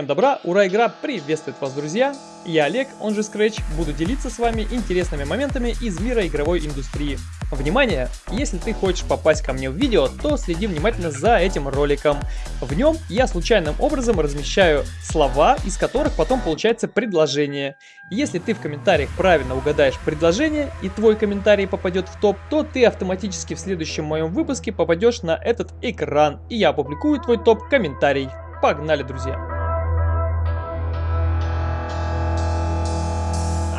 Всем добра, ура, игра приветствует вас, друзья! Я Олег, он же Scratch, буду делиться с вами интересными моментами из мира игровой индустрии. Внимание! Если ты хочешь попасть ко мне в видео, то следи внимательно за этим роликом. В нем я случайным образом размещаю слова, из которых потом получается предложение. Если ты в комментариях правильно угадаешь предложение и твой комментарий попадет в топ, то ты автоматически в следующем моем выпуске попадешь на этот экран, и я опубликую твой топ-комментарий. Погнали, друзья!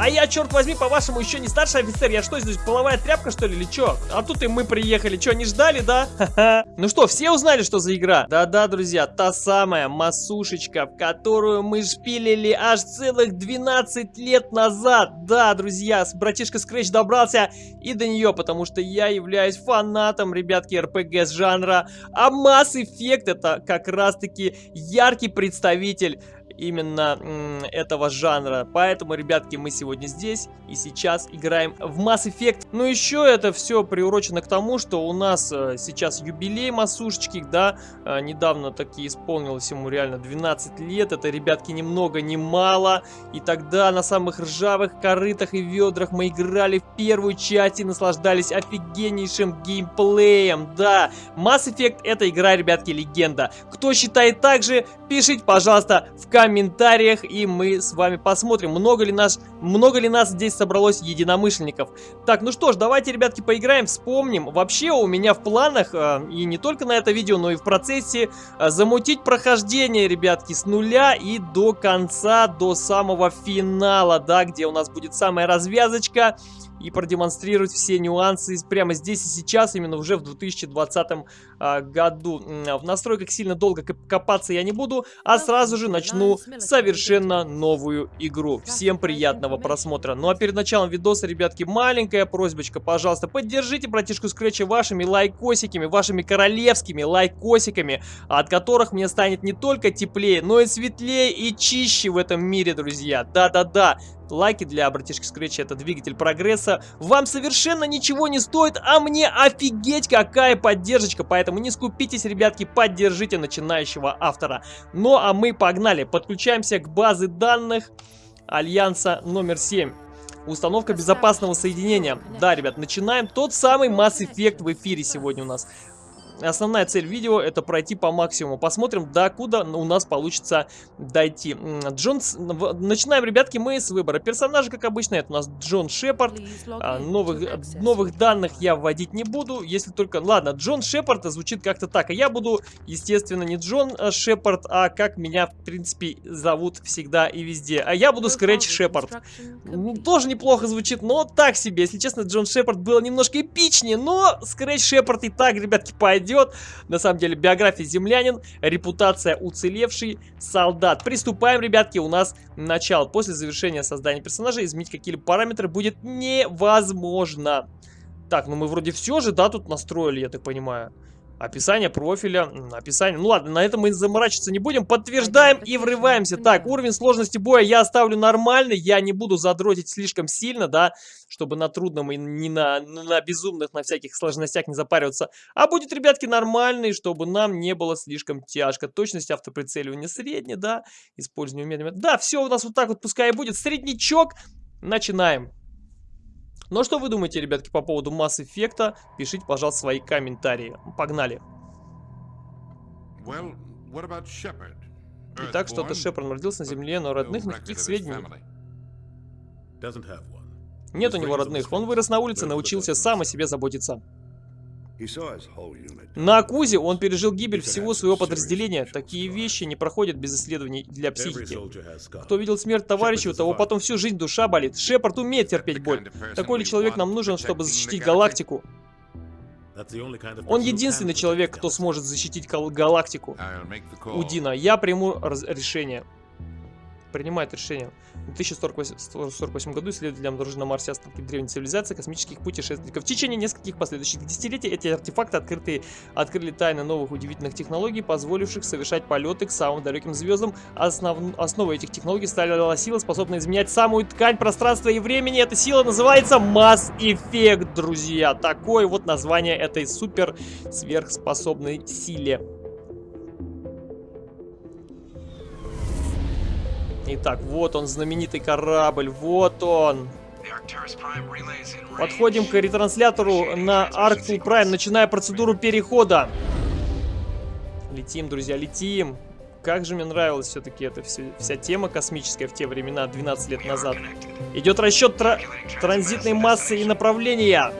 А я, черт возьми, по-вашему, еще не старший офицер. Я что, здесь половая тряпка, что ли, или что? А тут и мы приехали. Что, не ждали, да? Ну что, все узнали, что за игра? Да-да, друзья, та самая масушечка, в которую мы шпилили аж целых 12 лет назад. Да, друзья, братишка Scratch добрался и до нее, потому что я являюсь фанатом, ребятки, РПГ с жанра. А Mass Effect это как раз-таки яркий представитель именно этого жанра. Поэтому, ребятки, мы сегодня здесь и сейчас играем в Mass Effect. Ну, еще это все приурочено к тому, что у нас э, сейчас юбилей Масушечки, да, э, недавно таки исполнилось ему реально 12 лет. Это, ребятки, ни много ни мало. И тогда на самых ржавых корытах и ведрах мы играли в первую часть и наслаждались офигеннейшим геймплеем. Да, Mass Effect это игра, ребятки, легенда. Кто считает так же, пишите, пожалуйста, в комментариях и мы с вами посмотрим, много ли, наш, много ли нас здесь собралось единомышленников. Так, ну что ж, давайте, ребятки, поиграем, вспомним. Вообще у меня в планах, э, и не только на это видео, но и в процессе, э, замутить прохождение, ребятки, с нуля и до конца, до самого финала, да, где у нас будет самая развязочка и продемонстрировать все нюансы прямо здесь и сейчас, именно уже в 2020 а, году. В настройках сильно долго копаться я не буду, а сразу же начну совершенно новую игру. Всем приятного просмотра. Ну а перед началом видоса, ребятки, маленькая просьбочка, пожалуйста, поддержите братишку Скретча вашими лайкосиками, вашими королевскими лайкосиками, от которых мне станет не только теплее, но и светлее и чище в этом мире, друзья. Да-да-да, Лайки для братишки Scratch это двигатель прогресса. Вам совершенно ничего не стоит, а мне офигеть какая поддержка. Поэтому не скупитесь, ребятки, поддержите начинающего автора. Ну а мы погнали, подключаемся к базе данных Альянса номер 7. Установка безопасного соединения. Да, ребят, начинаем. Тот самый Mass Effect в эфире сегодня у нас. Основная цель видео это пройти по максимуму. Посмотрим, до куда у нас получится дойти. Джонс... Начинаем, ребятки, мы с выбора персонажа, как обычно. Это у нас Джон Шепард. А, новых, новых данных я вводить не буду, если только... Ладно, Джон Шепард звучит как-то так. А я буду, естественно, не Джон а, Шепард, а как меня, в принципе, зовут всегда и везде. А я буду Скретч Шепард. Ну, тоже неплохо звучит, но так себе. Если честно, Джон Шепард было немножко эпичнее, но Скретч Шепард и так, ребятки, пойдет идет. На самом деле, биография землянин, репутация уцелевший солдат. Приступаем, ребятки, у нас начало. После завершения создания персонажа изменить какие-либо параметры будет невозможно. Так, ну мы вроде все же, да, тут настроили, я так понимаю. Описание профиля, описание. Ну ладно, на этом мы заморачиваться не будем. Подтверждаем и врываемся. Так, уровень сложности боя я оставлю нормальный. Я не буду задротить слишком сильно, да, чтобы на трудном и не на, на безумных, на всяких сложностях не запариваться. А будет, ребятки, нормальный, чтобы нам не было слишком тяжко. Точность автоприцеливания средняя, да. Использование умения. Да, все у нас вот так вот пускай и будет. Среднячок. Начинаем. Ну а что вы думаете, ребятки, по поводу Mass Effect? Пишите, пожалуйста, свои комментарии. Погнали. Well, Итак, что-то Шепард родился на Земле, но родных никаких сведений. Нет у него родных. Он вырос на улице, научился сам о себе заботиться. На Акузе он пережил гибель всего своего подразделения. Такие вещи не проходят без исследований для психики. Кто видел смерть товарища, у того потом всю жизнь душа болит. Шепард умеет терпеть боль. Такой ли человек нам нужен, чтобы защитить галактику? Он единственный человек, кто сможет защитить галактику. Удина, я приму решение принимает решение. В 2048 году исследователи обнаружили на Марсе остатки древней цивилизации космических путешественников. В течение нескольких последующих десятилетий эти артефакты открытые, открыли тайны новых удивительных технологий, позволивших совершать полеты к самым далеким звездам. Основ... Основой этих технологий стала сила, способная изменять самую ткань пространства и времени. Эта сила называется Mass Effect, друзья. Такое вот название этой супер сверхспособной силе. Итак, вот он, знаменитый корабль, вот он. Подходим к ретранслятору на Arctic Prime, начиная процедуру перехода. Летим, друзья, летим. Как же мне нравилась все-таки эта вся, вся тема космическая в те времена, 12 лет назад. Идет расчет тра транзитной массы и направления.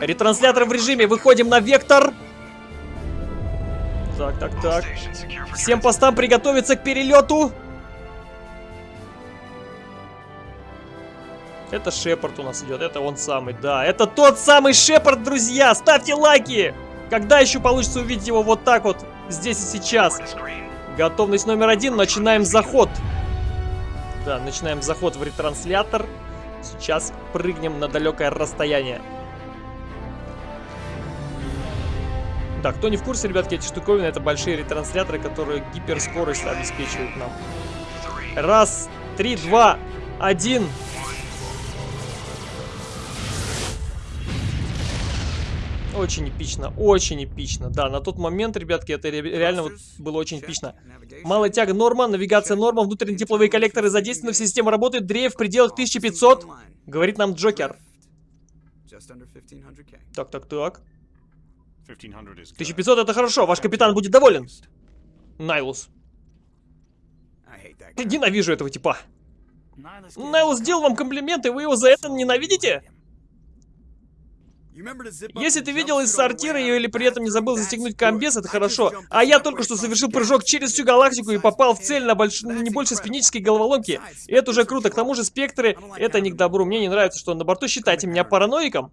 Ретранслятор в режиме. Выходим на вектор. Так, так, так. Всем постам приготовиться к перелету. Это Шепард у нас идет, это он самый, да. Это тот самый Шепард, друзья! Ставьте лайки! Когда еще получится увидеть его вот так вот, здесь и сейчас? Готовность номер один, начинаем заход. Да, начинаем заход в ретранслятор. Сейчас прыгнем на далекое расстояние. Да, кто не в курсе, ребятки, эти штуковины это большие ретрансляторы, которые гиперскорость обеспечивают нам. Раз, три, два, один. Очень эпично, очень эпично. Да, на тот момент, ребятки, это реально вот было очень эпично. Малая тяга норма, навигация норма, внутренние тепловые коллекторы задействованы, все системы работают, дрейф в пределах 1500, говорит нам Джокер. Так, так, так. 1500 это хорошо, ваш капитан будет доволен. Найлус. Ненавижу этого типа. Найлус сделал вам комплименты, вы его за это ненавидите? Если ты видел из сортира или при этом не забыл застегнуть комбез, это хорошо. А я только что совершил прыжок через всю галактику и попал в цель на больш... не больше спинической головоломки. И это уже круто. К тому же спектры — это не к добру. Мне не нравится, что он на борту. Считайте меня параноиком.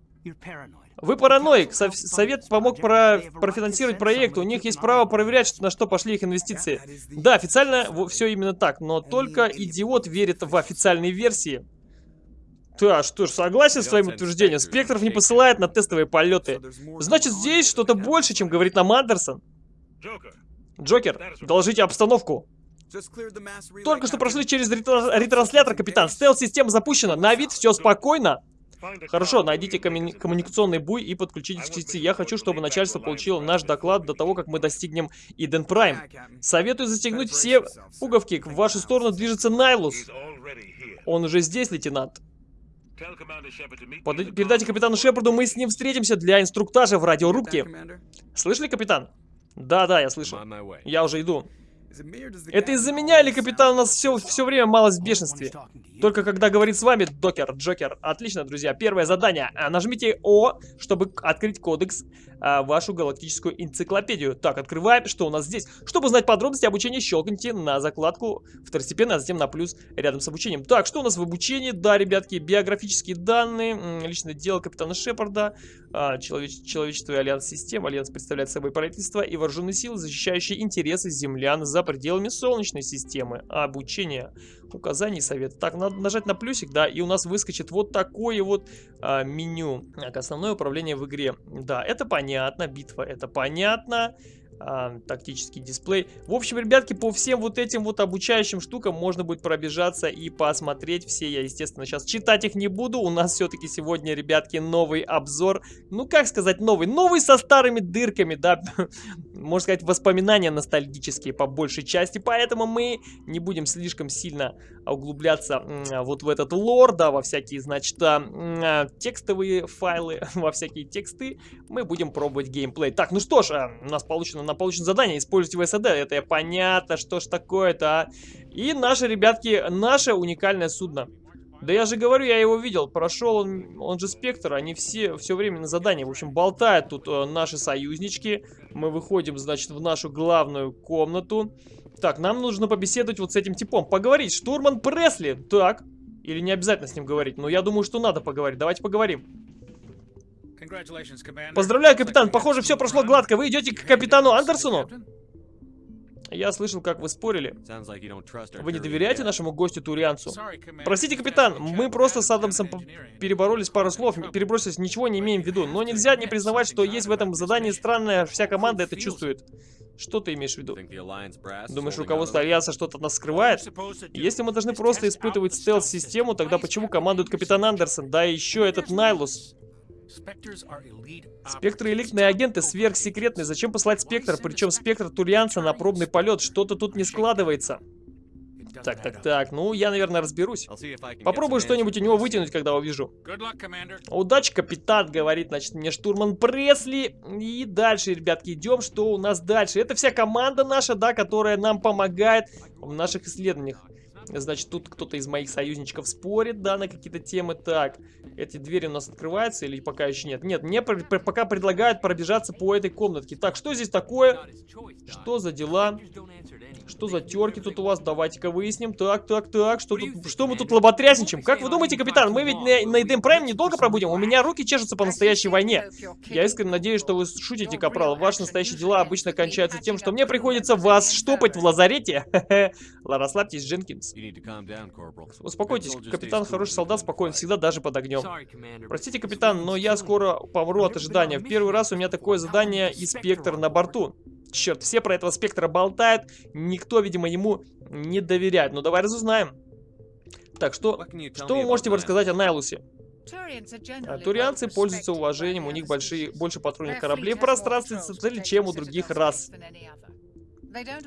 Вы параноик. Совет помог про... профинансировать проект. У них есть право проверять, на что пошли их инвестиции. Да, официально все именно так. Но только идиот верит в официальные версии. Да, что ж, согласен с твоим утверждением. Спектров не посылает на тестовые полеты. Значит, здесь что-то больше, чем говорит нам Андерсон. Джокер, доложите обстановку. Только что прошли через ретранслятор, капитан. Стелс-система запущена. На вид все спокойно. Хорошо, найдите коммуни коммуникационный буй и подключитесь к сети. Я хочу, чтобы начальство получило наш доклад до того, как мы достигнем Иден Прайм. Советую застегнуть все пуговки. В вашу сторону движется Найлус. Он уже здесь, лейтенант. Под... Передайте капитану Шепарду, мы с ним встретимся для инструктажа в радиорубке. Слышали, капитан? Да-да, я слышу. Я уже иду. Это из-за меня или капитан у нас все, все время малость в бешенстве? Только когда говорит с вами докер, Джокер. Отлично, друзья. Первое задание. А, нажмите О, чтобы открыть кодекс, а, вашу галактическую энциклопедию. Так, открываем. Что у нас здесь? Чтобы узнать подробности обучения, щелкните на закладку второстепенно, а затем на плюс рядом с обучением. Так, что у нас в обучении? Да, ребятки, биографические данные, личное дело капитана Шепарда, а, человеч человечество и альянс систем. Альянс представляет собой правительство и вооруженные силы, защищающие интересы землян за пределами Солнечной системы. Обучение указаний совет. Так, надо нажать на плюсик, да, и у нас выскочит вот такое вот а, меню. Так, основное управление в игре. Да, это понятно, битва, это понятно а, тактический дисплей. В общем, ребятки, по всем вот этим вот обучающим штукам можно будет пробежаться и посмотреть все. Я, естественно, сейчас читать их не буду. У нас все-таки сегодня, ребятки, новый обзор. Ну, как сказать новый? Новый со старыми дырками, да. Можно сказать, воспоминания ностальгические по большей части. Поэтому мы не будем слишком сильно углубляться вот в этот лор, да, во всякие, значит, а, а, текстовые файлы, во всякие тексты. Мы будем пробовать геймплей. Так, ну что ж, а, у нас получено на получено задание, используйте ВСД, это понятно, что ж такое-то, а? И наши, ребятки, наше уникальное судно. Да я же говорю, я его видел, прошел он, он же Спектр, они все все время на задании. В общем, болтают тут э, наши союзнички. Мы выходим, значит, в нашу главную комнату. Так, нам нужно побеседовать вот с этим типом. Поговорить, штурман Пресли. Так, или не обязательно с ним говорить, но я думаю, что надо поговорить. Давайте поговорим. Поздравляю, капитан. Похоже, все прошло гладко. Вы идете к капитану Андерсону? Я слышал, как вы спорили. Вы не доверяете нашему гостю Турианцу? Простите, капитан, мы просто с Адамсом переборолись пару слов, перебросились, ничего не имеем в виду. Но нельзя не признавать, что есть в этом задании странное, вся команда это чувствует. Что ты имеешь в виду? Думаешь, руководство Альянса что-то от нас скрывает? Если мы должны просто испытывать стелс-систему, тогда почему командует капитан Андерсон? Да еще этот Найлус. Спектры элитные агенты, сверхсекретные. Зачем послать спектр? Причем спектр Турианца на пробный полет. Что-то тут не складывается. Так, так, так. Ну, я, наверное, разберусь. Попробую что-нибудь у него вытянуть, когда увижу. Удачи, капитан, говорит, значит, мне штурман Пресли. И дальше, ребятки, идем. Что у нас дальше? Это вся команда наша, да, которая нам помогает в наших исследованиях. Значит, тут кто-то из моих союзничков спорит, да, на какие-то темы. Так, эти двери у нас открываются или пока еще нет? Нет, мне пока предлагают пробежаться по этой комнатке. Так, что здесь такое? Что за дела? Что за терки тут у вас? Давайте-ка выясним. Так, так, так. Что, тут, что мы тут лоботрясничаем? Как вы думаете, капитан, мы ведь на, на Эдем Прайм недолго пробудем? У меня руки чешутся по настоящей войне. Я искренне надеюсь, что вы шутите, капрал. Ваши настоящие дела обычно кончаются тем, что мне приходится вас штопать в лазарете. Расслабьтесь, Дженкинс. Успокойтесь, капитан хороший солдат, спокоен всегда, даже под огнем. Простите, капитан, но я скоро помру от ожидания. В первый раз у меня такое задание и спектр на борту. Черт, все про этого спектра болтают, никто, видимо, ему не доверяет. Ну, давай разузнаем. Так, что, что вы можете рассказать о Найлусе? А, турианцы пользуются уважением, у них большие, больше патрульных кораблей в пространстве цели, чем у других рас.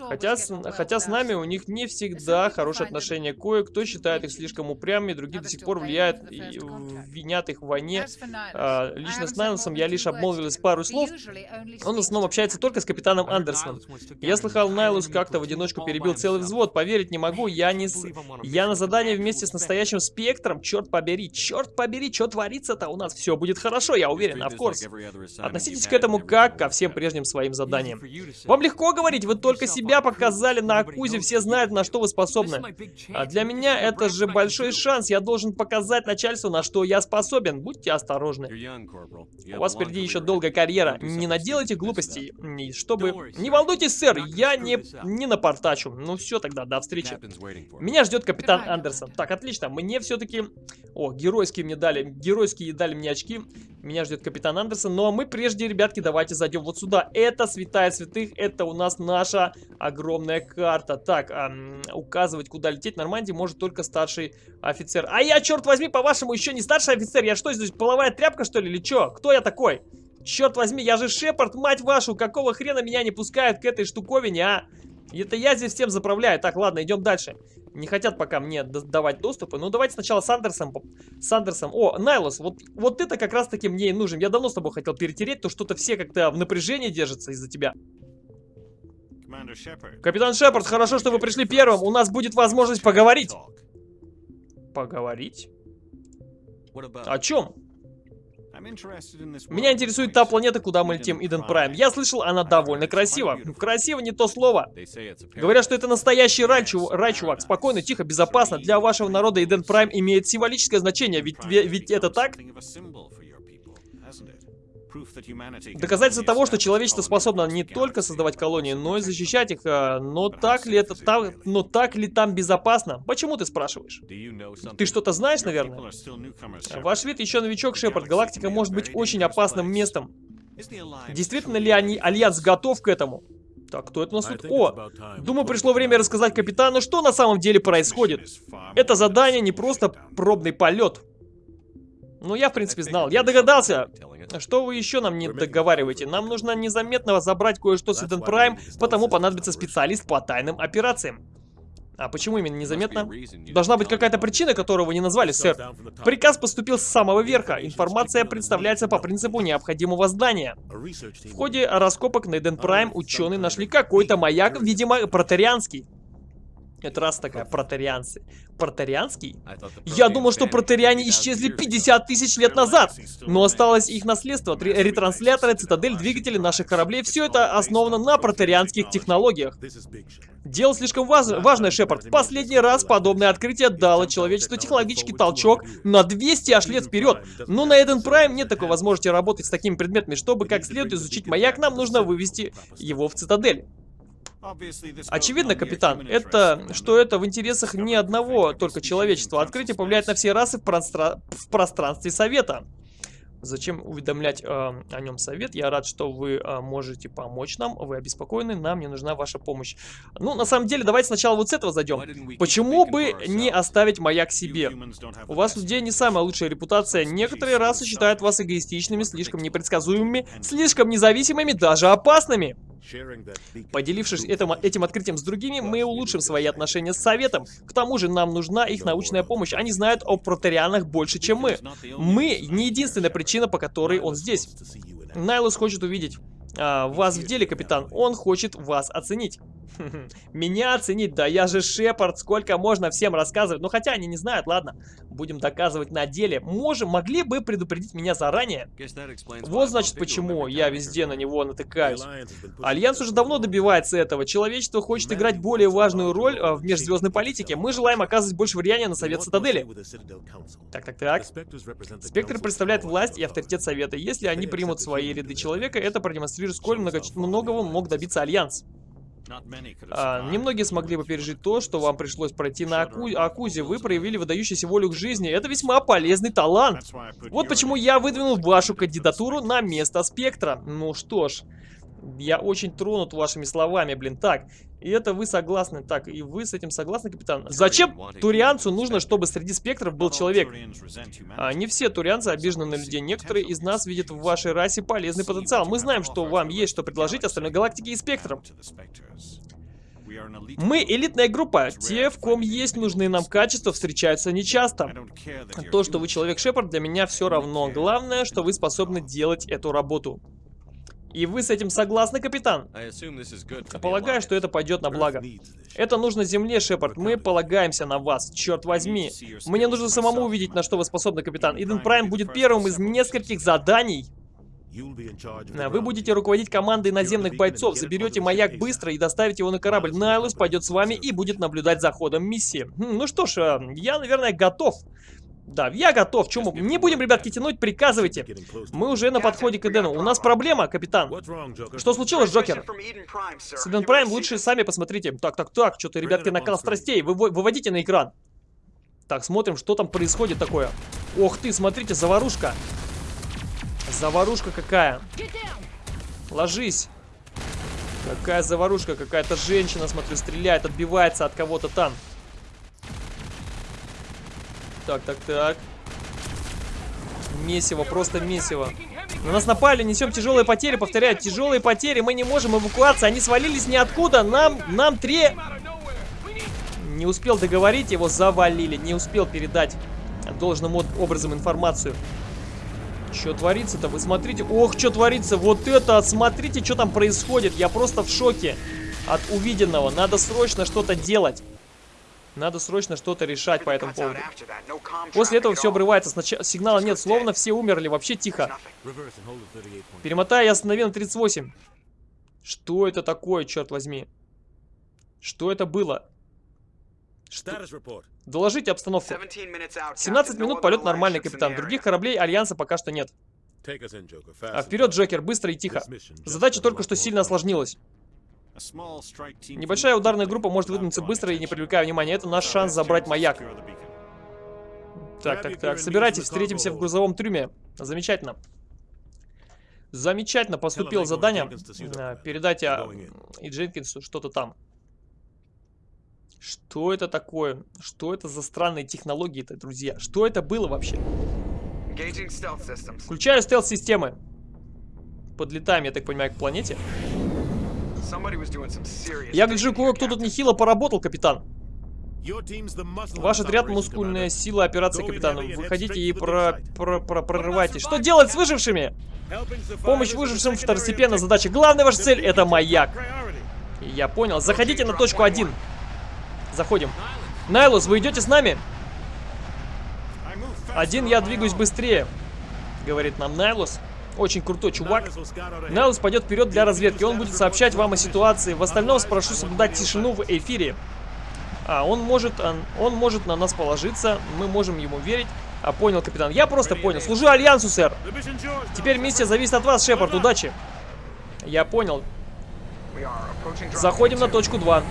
Хотя с, хотя с нами у них не всегда хорошие отношения. Кое-кто считает их слишком упрямыми, другие до сих пор влияют и винят их в войне. А, лично с Найлсом я лишь обмолвилась пару слов. Он в основном общается только с капитаном Андерсоном. Я слыхал, Найлус как-то в одиночку перебил целый взвод. Поверить не могу, я не... С... Я на задание вместе с настоящим спектром. Черт побери, черт побери, что творится-то? У нас все будет хорошо, я уверен, of course. Относитесь к этому как ко всем прежним своим заданиям. Вам легко говорить, вы только только себя показали на Акузе, все знают, на что вы способны. А для меня это же большой шанс. Я должен показать начальству, на что я способен. Будьте осторожны. У вас впереди еще долгая карьера. Не наделайте глупостей. Чтобы... Не волнуйтесь, сэр, я не, не напортачу. Ну все тогда, до встречи. Меня ждет капитан Андерсон. Так, отлично. Мне все-таки... О, геройские мне дали. Геройские дали мне очки. Меня ждет капитан Андерсон. Но мы прежде, ребятки, давайте зайдем вот сюда. Это святая святых. Это у нас наша огромная карта. Так, эм, указывать, куда лететь Нормандии может только старший офицер. А я, черт возьми, по-вашему, еще не старший офицер? Я что, здесь половая тряпка, что ли, или что? Кто я такой? Черт возьми, я же Шепард, мать вашу, какого хрена меня не пускают к этой штуковине, а? Это я здесь всем заправляю. Так, ладно, идем дальше. Не хотят пока мне давать доступы. Ну, давайте сначала с Андерсом. С Андерсом. О, Найлос, вот, вот это как раз-таки мне и нужен. Я давно с тобой хотел перетереть, то что-то все как-то в напряжении держатся из-за тебя. Капитан Шепард, хорошо, что вы пришли первым. У нас будет возможность поговорить. Поговорить? О чем? Меня интересует та планета, куда мы летим, Иден Прайм. Я слышал, она довольно красива. Красиво не то слово. Говорят, что это настоящий рай, чув... рай, чувак. Спокойно, тихо, безопасно. Для вашего народа Иден Прайм имеет символическое значение, ведь, ведь это так? Доказательство того, что человечество способно не только создавать колонии, но и защищать их. А, но так ли это там, но так ли там безопасно? Почему ты спрашиваешь? Ты что-то знаешь, наверное? Ваш вид еще новичок, Шепард. Галактика может быть очень опасным местом. Действительно ли они, Альянс готов к этому? Так, кто это у нас тут? О, думаю, пришло время рассказать капитану, что на самом деле происходит. Это задание не просто пробный полет. Ну, я, в принципе, знал. Я догадался. Что вы еще нам не договариваете? Нам нужно незаметно забрать кое-что с Эден Прайм, потому понадобится специалист по тайным операциям. А почему именно незаметно? Должна быть какая-то причина, которую вы не назвали, сэр. Приказ поступил с самого верха. Информация представляется по принципу необходимого здания. В ходе раскопок на Эден Прайм ученые нашли какой-то маяк, видимо, протарианский. Это раз такая, протарианцы. Протарианский? Я думал, что протариане исчезли 50 тысяч лет назад. Но осталось их наследство. Ретрансляторы, цитадель, двигатели наших кораблей. Все это основано на протарианских технологиях. Дело слишком важ важное, Шепард. Последний раз подобное открытие дало человечеству технологический толчок на 200 аж лет вперед. Но на Эден Прайм нет такой возможности работать с такими предметами. Чтобы как следует изучить маяк, нам нужно вывести его в цитадель. Очевидно, капитан, это, что это в интересах не одного только человечества. Открытие повлияет на все расы в, простра... в пространстве Совета. Зачем уведомлять э, о нем совет? Я рад, что вы э, можете помочь нам. Вы обеспокоены, нам не нужна ваша помощь. Ну, на самом деле, давайте сначала вот с этого зайдем. Почему бы не оставить маяк себе? У вас людей не самая лучшая репутация. Некоторые расы считают вас эгоистичными, слишком непредсказуемыми, слишком независимыми, даже опасными. Поделившись этим, этим открытием с другими, мы улучшим свои отношения с Советом. К тому же нам нужна их научная помощь. Они знают о протерианах больше, чем мы. Мы не единственная причина, по которой он здесь. Найлус хочет увидеть а, вас в деле, капитан. Он хочет вас оценить. Меня оценить? Да я же Шепард, сколько можно всем рассказывать. Ну хотя они не знают, ладно. Будем доказывать на деле. Можем, могли бы предупредить меня заранее. Вот значит почему я везде на него натыкаюсь. Альянс уже давно добивается этого. Человечество хочет играть более важную роль а, в межзвездной политике. Мы желаем оказывать больше влияния на Совет Цитадели. Так, так, так. Спектр представляет власть и авторитет Совета. Если они примут свои ряды человека, это продемонстрирует, сколь много, многого мог добиться Альянс. А, немногие смогли бы пережить то, что вам пришлось пройти на Аку... Акузе. Вы проявили выдающуюся волю к жизни. Это весьма полезный талант. Вот почему я выдвинул вашу кандидатуру на место Спектра. Ну что ж, я очень тронут вашими словами, блин. Так, и это вы согласны. Так, и вы с этим согласны, капитан? Зачем турианцу нужно, чтобы среди спектров был человек? А, не все турианцы обижены на людей. Некоторые из нас видят в вашей расе полезный потенциал. Мы знаем, что вам есть что предложить остальной галактике и спектрам. Мы элитная группа. Те, в ком есть нужные нам качества, встречаются нечасто. То, что вы человек Шепард, для меня все равно. Главное, что вы способны делать эту работу. И вы с этим согласны, капитан? Полагаю, что это пойдет на благо. Это нужно Земле, Шепард. Мы полагаемся на вас. Черт возьми. Мне нужно самому увидеть, на что вы способны, капитан. Иден Прайм будет первым из нескольких заданий. Вы будете руководить командой наземных бойцов, заберете маяк быстро и доставите его на корабль. Найлус пойдет с вами и будет наблюдать за ходом миссии. Хм, ну что ж, э, я, наверное, готов. Да, я готов. Чему? Не будем, ребятки, тянуть, приказывайте. Мы уже на подходе к Эдену. У нас проблема, капитан. Что случилось, Джокер? С Эден Прайм лучше сами посмотрите. Так, так, так, что-то, ребятки, накал страстей. Вы, выводите на экран. Так, смотрим, что там происходит такое. Ох ты, смотрите, заварушка. Заварушка какая. Ложись. Какая заварушка, какая-то женщина, смотрю, стреляет, отбивается от кого-то там. Так, так, так. Месиво, просто месиво. На нас напали, несем тяжелые потери, повторяю, тяжелые потери, мы не можем эвакуаться, они свалились ниоткуда, нам, нам три... Не успел договорить, его завалили, не успел передать должным образом информацию. Что творится-то? Вы смотрите. Ох, что творится. Вот это, смотрите, что там происходит. Я просто в шоке от увиденного. Надо срочно что-то делать. Надо срочно что-то решать по этому поводу. После этого все обрывается. Сначала сигнала нет, словно все умерли. Вообще тихо. Перемотай и останови на 38. Что это такое, черт возьми? Что это было? Что? Доложите обстановку. 17 минут, полет нормальный, капитан. Других кораблей Альянса пока что нет. А вперед, Джокер, быстро и тихо. Задача только что сильно осложнилась. Небольшая ударная группа может выдвинуться быстро и не привлекая внимания. Это наш шанс забрать маяк. Так, так, так. Собирайтесь, встретимся в грузовом трюме. Замечательно. Замечательно поступило задание. Передайте а, и Дженкинсу что-то там. Что это такое? Что это за странные технологии-то, друзья? Что это было вообще? Включаю стелс-системы. Подлетаем, я так понимаю, к планете. Я гляжу, кое-кто тут нехило поработал, капитан. Ваш отряд мускульная сила операции, капитан. Выходите и про, про, про, прорывайте. Что делать с выжившими? Помощь выжившим второстепенная задача. Главная ваша цель это маяк. Я понял. Заходите на точку 1. Заходим. Найлус, вы идете с нами? Один я двигаюсь быстрее, говорит нам Найлус. Очень крутой чувак. Найлус пойдет вперед для разведки. Он будет сообщать вам о ситуации. В остальном спрошу соблюдать тишину в эфире. А, он может, он, он может на нас положиться. Мы можем ему верить. А, понял, капитан. Я просто понял. Служу Альянсу, сэр. Теперь миссия зависит от вас, Шепард. Удачи. Я понял. Заходим на точку 2.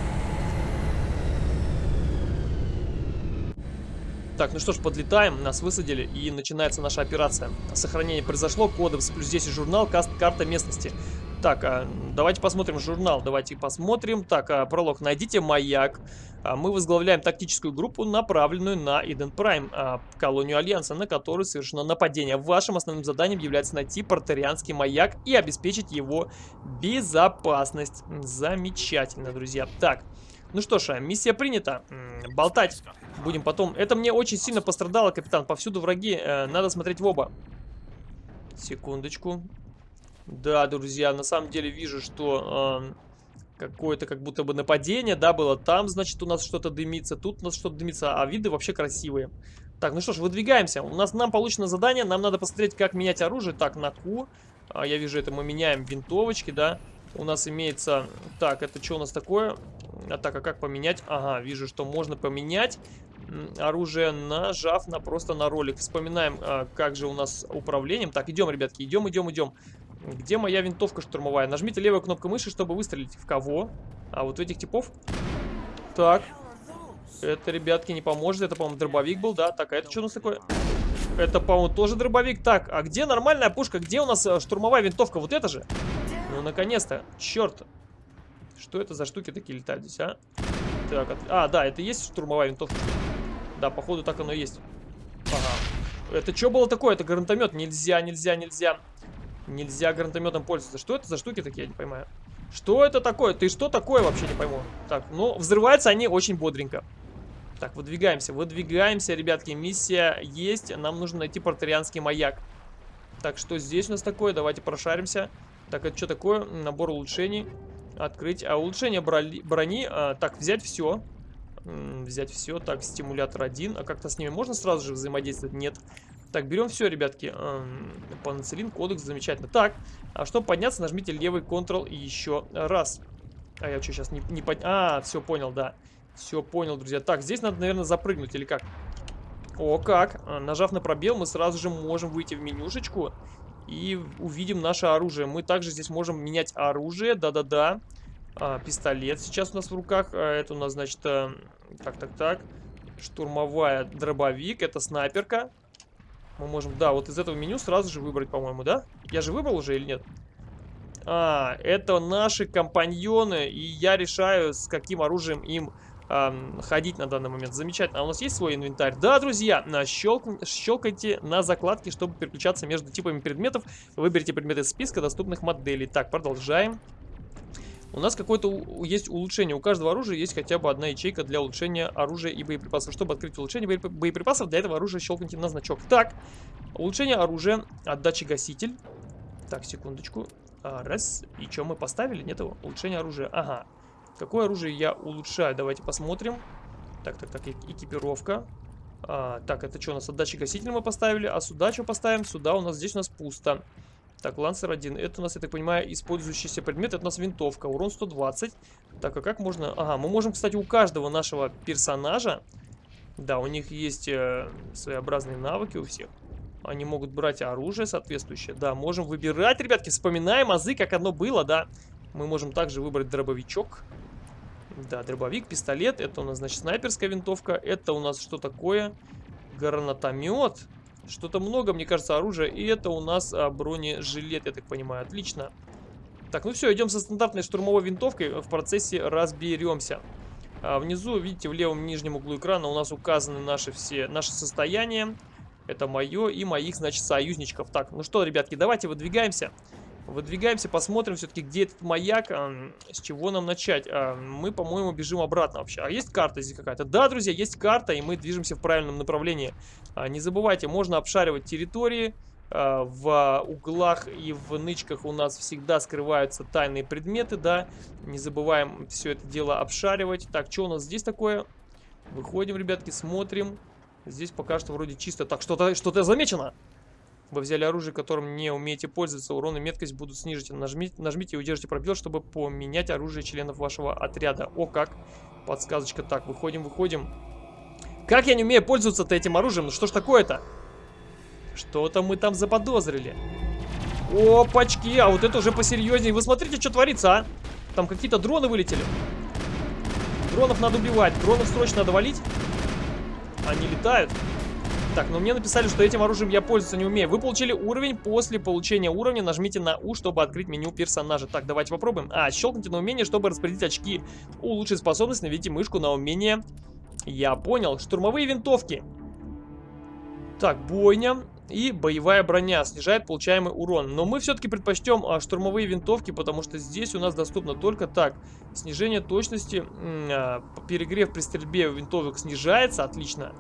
Так, ну что ж, подлетаем, нас высадили и начинается наша операция. Сохранение произошло, кодекс плюс 10 журнал, каст, карта местности. Так, а, давайте посмотрим журнал, давайте посмотрим. Так, а, пролог, найдите маяк. А, мы возглавляем тактическую группу, направленную на Иден Прайм, колонию Альянса, на которую совершено нападение. Вашим основным заданием является найти портарианский маяк и обеспечить его безопасность. Замечательно, друзья. Так, ну что ж, а, миссия принята. Болтать будем потом. Это мне очень сильно пострадало, капитан. Повсюду враги. Э, надо смотреть в оба. Секундочку. Да, друзья, на самом деле вижу, что э, какое-то как будто бы нападение, да, было. Там, значит, у нас что-то дымится, тут у нас что-то дымится, а виды вообще красивые. Так, ну что ж, выдвигаемся. У нас нам получено задание, нам надо посмотреть, как менять оружие. Так, на Q. А, я вижу, это мы меняем винтовочки, да. У нас имеется... Так, это что у нас такое? А так, а как поменять? Ага, вижу, что можно поменять оружие, нажав на просто на ролик. Вспоминаем, а, как же у нас управлением. Так, идем, ребятки, идем, идем, идем. Где моя винтовка штурмовая? Нажмите левую кнопку мыши, чтобы выстрелить. В кого? А вот в этих типов? Так. Это, ребятки, не поможет. Это, по-моему, дробовик был, да? Так, а это что у нас такое? Это, по-моему, тоже дробовик. Так, а где нормальная пушка? Где у нас э, штурмовая винтовка? Вот это же? Ну, наконец-то. Черт. Что это за штуки такие летают здесь, а? Так, от... а, да, это есть штурмовая винтовка? Да, походу так оно и есть. Ага. Это что было такое? Это гранатомет. Нельзя, нельзя, нельзя. Нельзя гранатометом пользоваться. Что это за штуки такие, я не понимаю. Что это такое? Ты что такое вообще не пойму? Так, ну, взрываются они очень бодренько. Так, выдвигаемся, выдвигаемся, ребятки. Миссия есть. Нам нужно найти портарианский маяк. Так, что здесь у нас такое? Давайте прошаримся. Так, это что такое? Набор улучшений. Открыть. А улучшение брони. брони а, так, взять все. Взять все. Так, стимулятор один. А как-то с ними можно сразу же взаимодействовать? Нет. Так, берем все, ребятки. Панацелин, кодекс, замечательно. Так, а чтобы подняться, нажмите левый Ctrl еще раз. А я что, сейчас не, не под... А, все, понял, да. Все, понял, друзья. Так, здесь надо, наверное, запрыгнуть или как? О, как. А, нажав на пробел, мы сразу же можем выйти в менюшечку и увидим наше оружие. Мы также здесь можем менять оружие, да-да-да. А, пистолет сейчас у нас в руках. А, это у нас, значит, а, так, так, так. Штурмовая дробовик, это снайперка. Мы можем, да, вот из этого меню сразу же выбрать, по-моему, да? Я же выбрал уже или нет? А, это наши компаньоны, и я решаю, с каким оружием им ходить на данный момент. Замечательно. А у нас есть свой инвентарь? Да, друзья, щелк... щелкайте на закладке, чтобы переключаться между типами предметов. Выберите предметы из списка доступных моделей. Так, продолжаем. У нас какое-то есть улучшение. У каждого оружия есть хотя бы одна ячейка для улучшения оружия и боеприпасов. Чтобы открыть улучшение боеприпасов, для этого оружия щелкните на значок. Так, улучшение оружия, отдачи гаситель. Так, секундочку. А, раз. И что мы поставили? Нет его. Улучшение оружия. Ага. Какое оружие я улучшаю? Давайте посмотрим. Так, так, так, экипировка. А, так, это что у нас? Отдачи гаситель мы поставили. А сюда что поставим? Сюда у нас, здесь у нас пусто. Так, лансер 1. Это у нас, я так понимаю, использующийся предмет. Это у нас винтовка. Урон 120. Так, а как можно... Ага, мы можем, кстати, у каждого нашего персонажа... Да, у них есть э, своеобразные навыки у всех. Они могут брать оружие соответствующее. Да, можем выбирать, ребятки. Вспоминаем азы, как оно было, да. Мы можем также выбрать дробовичок. Да, дробовик, пистолет. Это у нас, значит, снайперская винтовка. Это у нас что такое? Гранатомет. Что-то много, мне кажется, оружия. И это у нас а, бронежилет, я так понимаю. Отлично. Так, ну все, идем со стандартной штурмовой винтовкой. В процессе разберемся. А, внизу, видите, в левом нижнем углу экрана у нас указаны наши все наши состояния. Это мое и моих, значит, союзничков. Так, ну что, ребятки, давайте выдвигаемся. Выдвигаемся, посмотрим все-таки, где этот маяк, а, с чего нам начать. А, мы, по-моему, бежим обратно вообще. А есть карта здесь какая-то? Да, друзья, есть карта, и мы движемся в правильном направлении. А, не забывайте, можно обшаривать территории. А, в углах и в нычках у нас всегда скрываются тайные предметы, да. Не забываем все это дело обшаривать. Так, что у нас здесь такое? Выходим, ребятки, смотрим. Здесь пока что вроде чисто. Так, что-то что, -то, замечено. Вы взяли оружие, которым не умеете пользоваться, урон и меткость будут снижены. Нажмите, нажмите и удержите пробел, чтобы поменять оружие членов вашего отряда. О, как! Подсказочка. Так, выходим, выходим. Как я не умею пользоваться-то этим оружием? Ну что ж такое-то? Что-то мы там заподозрили. Опачки, а вот это уже посерьезнее. Вы смотрите, что творится, а? Там какие-то дроны вылетели. Дронов надо убивать. Дронов срочно надо валить. Они летают. Так, но мне написали, что этим оружием я пользоваться не умею. Вы получили уровень. После получения уровня нажмите на У, чтобы открыть меню персонажа. Так, давайте попробуем. А, щелкните на умение, чтобы распределить очки. Улучшить способность, наведите мышку на умение. Я понял. Штурмовые винтовки. Так, бойня и боевая броня снижает получаемый урон. Но мы все-таки предпочтем а, штурмовые винтовки, потому что здесь у нас доступно только так. Снижение точности, а, перегрев при стрельбе винтовок снижается, отлично.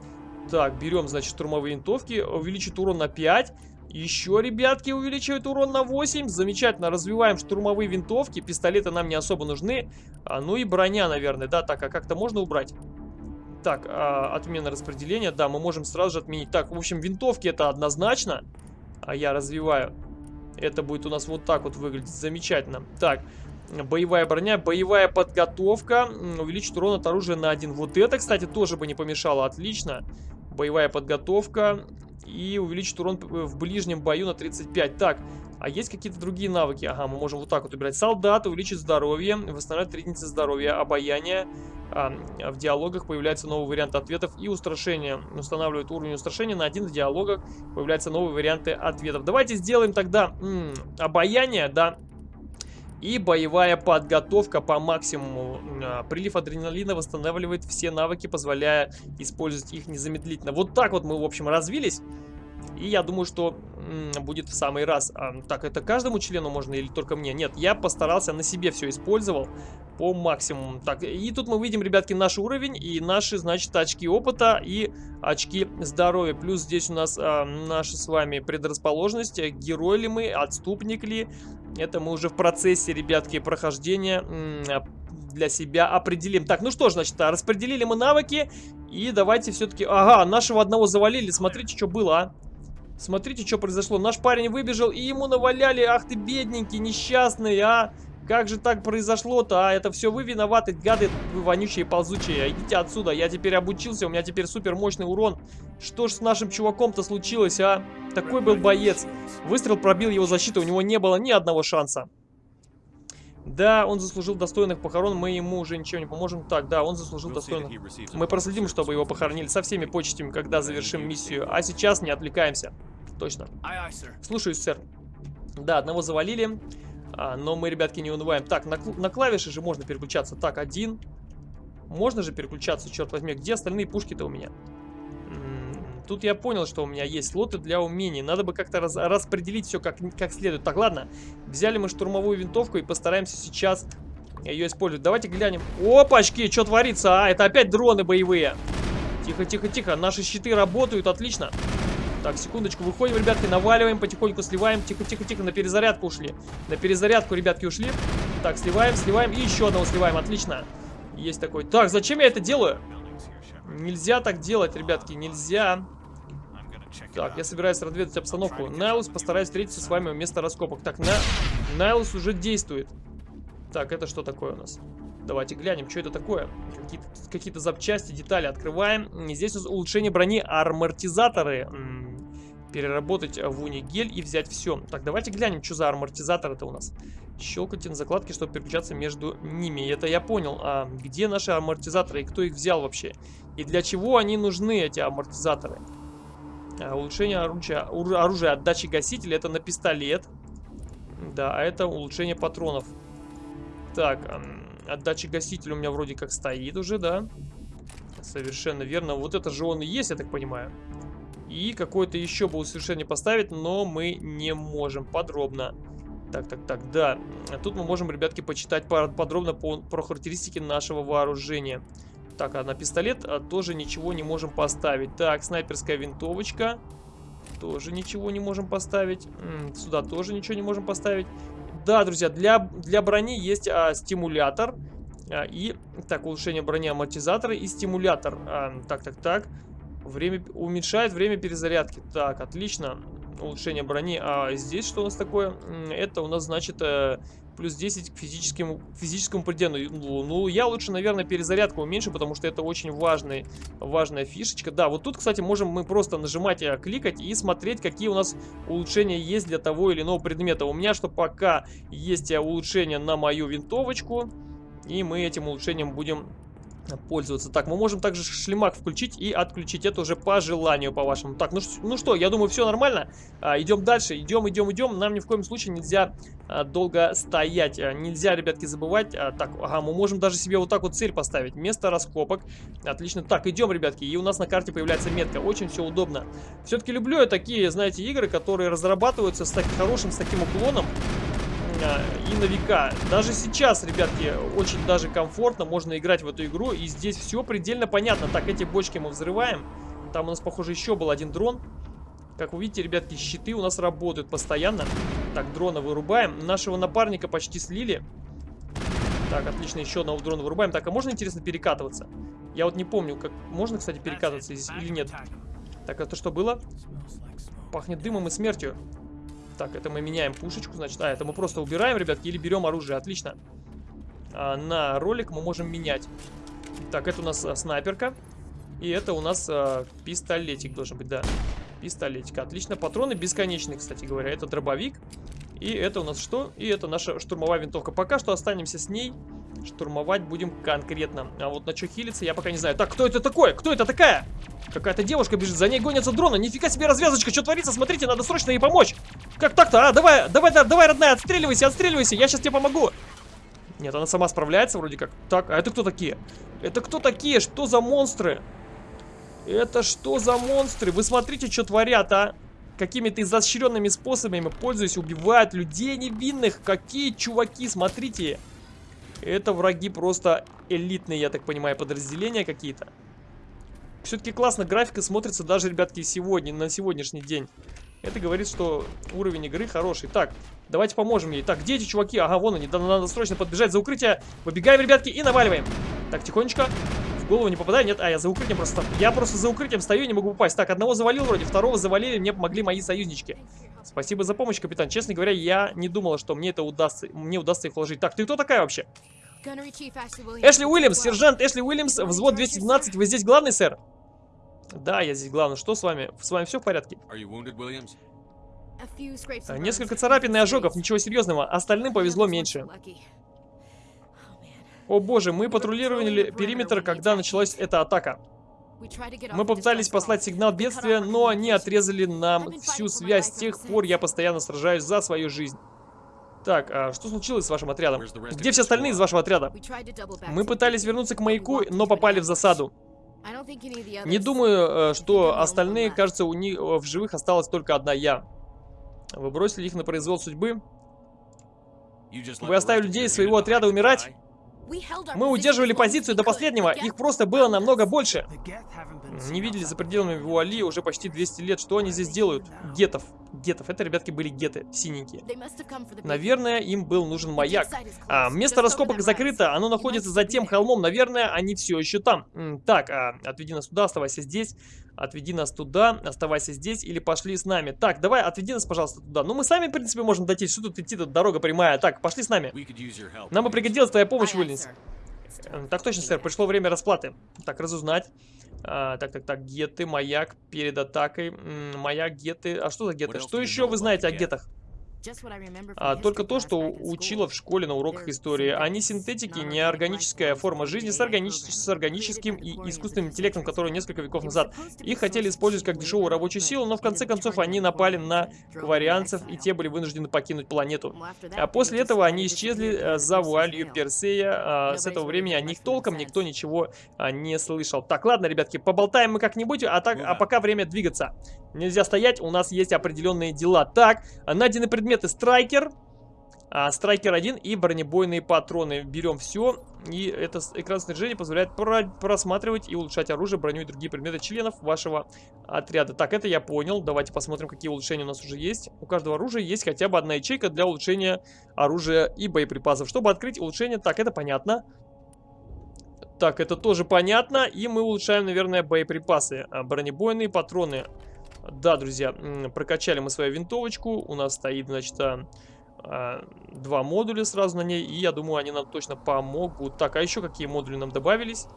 Так, берем, значит, штурмовые винтовки. Увеличит урон на 5. Еще, ребятки, увеличивает урон на 8. Замечательно, развиваем штурмовые винтовки. Пистолеты нам не особо нужны. А, ну и броня, наверное, да. Так, а как-то можно убрать? Так, а, отмена распределения. Да, мы можем сразу же отменить. Так, в общем, винтовки это однозначно. А я развиваю. Это будет у нас вот так вот выглядеть. Замечательно. Так, Боевая броня, боевая подготовка. Увеличит урон от оружия на один. Вот это, кстати, тоже бы не помешало. Отлично. Боевая подготовка. И увеличит урон в ближнем бою на 35. Так, а есть какие-то другие навыки? Ага, мы можем вот так вот убирать. Солдат увеличит здоровье, восстанавливает 3 единицы здоровья, обаяние. А, в диалогах появляется новый вариант ответов и устрашение. Устанавливает уровень устрашения на один в диалогах. Появляются новые варианты ответов. Давайте сделаем тогда м -м, обаяние, да, и боевая подготовка по максимуму. А, прилив адреналина восстанавливает все навыки, позволяя использовать их незамедлительно. Вот так вот мы, в общем, развились. И я думаю, что будет в самый раз. А, так, это каждому члену можно или только мне? Нет, я постарался, на себе все использовал по максимуму. Так, и тут мы видим, ребятки, наш уровень и наши, значит, очки опыта и очки здоровья. Плюс здесь у нас а, наша с вами предрасположенность, герой ли мы, отступник ли. Это мы уже в процессе, ребятки, прохождения для себя определим. Так, ну что ж, значит, распределили мы навыки. И давайте все-таки... Ага, нашего одного завалили. Смотрите, что было, а. Смотрите, что произошло. Наш парень выбежал, и ему наваляли. Ах ты, бедненький, несчастный, а. Как же так произошло-то, а? Это все вы виноваты, гады, вы вонючие ползучие. Идите отсюда, я теперь обучился, у меня теперь супер мощный урон. Что ж с нашим чуваком-то случилось, а? Такой был боец. Выстрел пробил его защиту, у него не было ни одного шанса. Да, он заслужил достойных похорон, мы ему уже ничего не поможем. Так, да, он заслужил достойных. Мы проследим, чтобы его похоронили со всеми почестями, когда завершим миссию. А сейчас не отвлекаемся. Точно. Слушаюсь, сэр. Да, одного завалили. А, но мы, ребятки, не унываем. Так, на, на клавиши же можно переключаться. Так, один. Можно же переключаться, черт возьми. Где остальные пушки-то у меня? Тут я понял, что у меня есть слоты для умений. Надо бы как-то раз, распределить все как, как следует. Так, ладно. Взяли мы штурмовую винтовку и постараемся сейчас ее использовать. Давайте глянем. Опачки, что творится? А, это опять дроны боевые. Тихо, тихо, тихо. Наши щиты работают, отлично. Так, секундочку, выходим, ребятки, наваливаем, потихоньку сливаем. Тихо, тихо, тихо, на перезарядку ушли. На перезарядку, ребятки, ушли. Так, сливаем, сливаем и еще одного сливаем, отлично. Есть такой. Так, зачем я это делаю? Нельзя так делать, ребятки, нельзя. Так, я собираюсь разведать обстановку. Найлус, постараюсь встретиться с вами у места раскопок. Так, на... Найлус уже действует. Так, это что такое у нас? Давайте глянем, что это такое. Какие-то какие, запчасти, детали открываем. Здесь улучшение брони, амортизаторы. Переработать в унигель и взять все. Так, давайте глянем, что за амортизатор это у нас. Щелкайте на закладке, чтобы переключаться между ними. Это я понял. А где наши амортизаторы и кто их взял вообще? И для чего они нужны, эти амортизаторы? А, улучшение оружия, оружия отдачи гасителя. Это на пистолет. Да, а это улучшение патронов. Так, Отдача гасителя у меня вроде как стоит уже, да? Совершенно верно. Вот это же он и есть, я так понимаю. И какой-то еще был совершенно поставить, но мы не можем подробно. Так, так, так, да. Тут мы можем, ребятки, почитать подробно по, про характеристики нашего вооружения. Так, а на пистолет а, тоже ничего не можем поставить. Так, снайперская винтовочка. Тоже ничего не можем поставить. Сюда тоже ничего не можем поставить. Да, друзья, для, для брони есть а, стимулятор. А, и, так, улучшение брони амортизатора и стимулятор. А, так, так, так. Время, уменьшает время перезарядки. Так, отлично. Улучшение брони. А здесь что у нас такое? Это у нас, значит, э, плюс 10 к физическому, физическому пределу. Ну, я лучше, наверное, перезарядку уменьшу, потому что это очень важный, важная фишечка. Да, вот тут, кстати, можем мы просто нажимать, и кликать и смотреть, какие у нас улучшения есть для того или иного предмета. У меня что пока есть улучшение на мою винтовочку, и мы этим улучшением будем пользоваться. Так, мы можем также шлемак включить и отключить. Это уже по желанию, по вашему. Так, ну, ну что, я думаю, все нормально. А, идем дальше. Идем, идем, идем. Нам ни в коем случае нельзя а, долго стоять. А, нельзя, ребятки, забывать. А, так, ага, мы можем даже себе вот так вот цель поставить. Место раскопок. Отлично. Так, идем, ребятки. И у нас на карте появляется метка. Очень все удобно. Все-таки люблю я такие, знаете, игры, которые разрабатываются с таким хорошим, с таким уклоном и на века. Даже сейчас, ребятки, очень даже комфортно можно играть в эту игру. И здесь все предельно понятно. Так, эти бочки мы взрываем. Там у нас, похоже, еще был один дрон. Как вы видите, ребятки, щиты у нас работают постоянно. Так, дрона вырубаем. Нашего напарника почти слили. Так, отлично, еще одного дрона вырубаем. Так, а можно, интересно, перекатываться? Я вот не помню, как можно, кстати, перекатываться здесь или нет. Так, это что было? Пахнет дымом и смертью. Так, это мы меняем пушечку, значит. А, это мы просто убираем, ребятки, или берем оружие. Отлично. А, на ролик мы можем менять. Так, это у нас а, снайперка. И это у нас а, пистолетик должен быть, да. Пистолетик. Отлично. Патроны бесконечные, кстати говоря. Это дробовик. И это у нас что? И это наша штурмовая винтовка. Пока что останемся с ней. Штурмовать будем конкретно. А вот на что хилиться, я пока не знаю. Так, кто это такое? Кто это такая? Какая-то девушка бежит, за ней гонятся дроны. Нифига себе развязочка, что творится? Смотрите, надо срочно ей помочь. Как так-то? А, давай, давай, давай, родная, отстреливайся, отстреливайся. Я сейчас тебе помогу. Нет, она сама справляется вроде как. Так, а это кто такие? Это кто такие? Что за монстры? Это что за монстры? Вы смотрите, что творят, а? какими-то изощренными способами, пользуясь, убивают людей невинных. Какие чуваки, смотрите. Это враги просто элитные, я так понимаю, подразделения какие-то. Все-таки классно графика смотрится даже, ребятки, сегодня, на сегодняшний день. Это говорит, что уровень игры хороший. Так, давайте поможем ей. Так, где эти чуваки? Ага, вон они. Надо срочно подбежать за укрытие. Выбегаем, ребятки, и наваливаем. Так, тихонечко голову не попадаю. Нет, а я за укрытием просто... Я просто за укрытием стою и не могу упасть. Так, одного завалил вроде, второго завалили, мне помогли мои союзнички. Спасибо за помощь, капитан. Честно говоря, я не думала, что мне это удастся, мне удастся их вложить. Так, ты кто такая вообще? Эшли Уильямс, сержант Эшли Уильямс, взвод 212. Вы здесь главный, сэр? Да, я здесь главный. Что с вами? С вами все в порядке? Несколько царапин и ожогов, ничего серьезного. Остальным повезло меньше. О боже, мы патрулировали периметр, когда началась эта атака. Мы попытались послать сигнал бедствия, но они отрезали нам всю связь. С тех пор я постоянно сражаюсь за свою жизнь. Так, а что случилось с вашим отрядом? Где все остальные из вашего отряда? Мы пытались вернуться к маяку, но попали в засаду. Не думаю, э, что остальные, кажется, у них в живых осталась только одна я. Вы бросили их на произвол судьбы? Вы оставили людей своего отряда умирать? Мы удерживали позицию до последнего, их просто было намного больше. Не видели за пределами Вуали уже почти 200 лет. Что они здесь делают? Гетов. Гетов. Это, ребятки, были геты, синенькие. Наверное, им был нужен маяк. А, место раскопок закрыто, оно находится за тем холмом. Наверное, они все еще там. Так, а, отведи нас туда, оставайся здесь. Отведи нас туда, оставайся здесь или пошли с нами. Так, давай, отведи нас, пожалуйста, туда. Ну, мы сами, в принципе, можем дойти. Что тут идти, тут дорога прямая. Так, пошли с нами. Нам бы пригодилась твоя помощь, Уильямс. Так точно, сэр, пришло время расплаты. Так, разузнать. А, так, так, так, геты, маяк перед атакой. М -м, маяк, геты. А что за геты? Что еще вы знаете о гетах? А, только то, что учила в школе на уроках истории. Они синтетики, не органическая форма жизни с, органич... с органическим и искусственным интеллектом, который несколько веков назад. Их хотели использовать как дешевую рабочую силу, но в конце концов они напали на кварианцев, и те были вынуждены покинуть планету. А после этого они исчезли э, за вуалью Персея. А, с этого времени о них толком никто ничего а, не слышал. Так, ладно, ребятки, поболтаем мы как-нибудь, а, так, а пока время двигаться. Нельзя стоять, у нас есть определенные дела. Так, найдены предметы Страйкер. А, страйкер 1 и бронебойные патроны. Берем все. И это экран снаряжения позволяет про просматривать и улучшать оружие, броню и другие предметы членов вашего отряда. Так, это я понял. Давайте посмотрим, какие улучшения у нас уже есть. У каждого оружия есть хотя бы одна ячейка для улучшения оружия и боеприпасов. Чтобы открыть улучшение, так, это понятно. Так, это тоже понятно. И мы улучшаем, наверное, боеприпасы. А, бронебойные патроны. Да, друзья, прокачали мы свою винтовочку. У нас стоит, значит, а, а, два модуля сразу на ней. И я думаю, они нам точно помогут. Так, а еще какие модули нам добавились?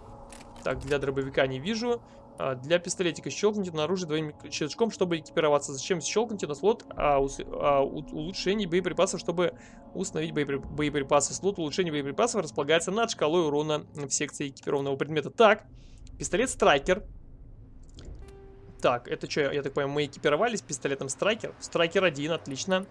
Так, для дробовика не вижу. А, для пистолетика щелкните на оружие двоим щелчком, чтобы экипироваться. Зачем щелкните на слот а, ус, а, улучшений боеприпасов, чтобы установить боепри, боеприпасы. Слот улучшения боеприпасов располагается над шкалой урона в секции экипированного предмета. Так, пистолет Страйкер. Так, это что, я так понимаю, мы экипировались пистолетом Страйкер. Страйкер 1, отлично.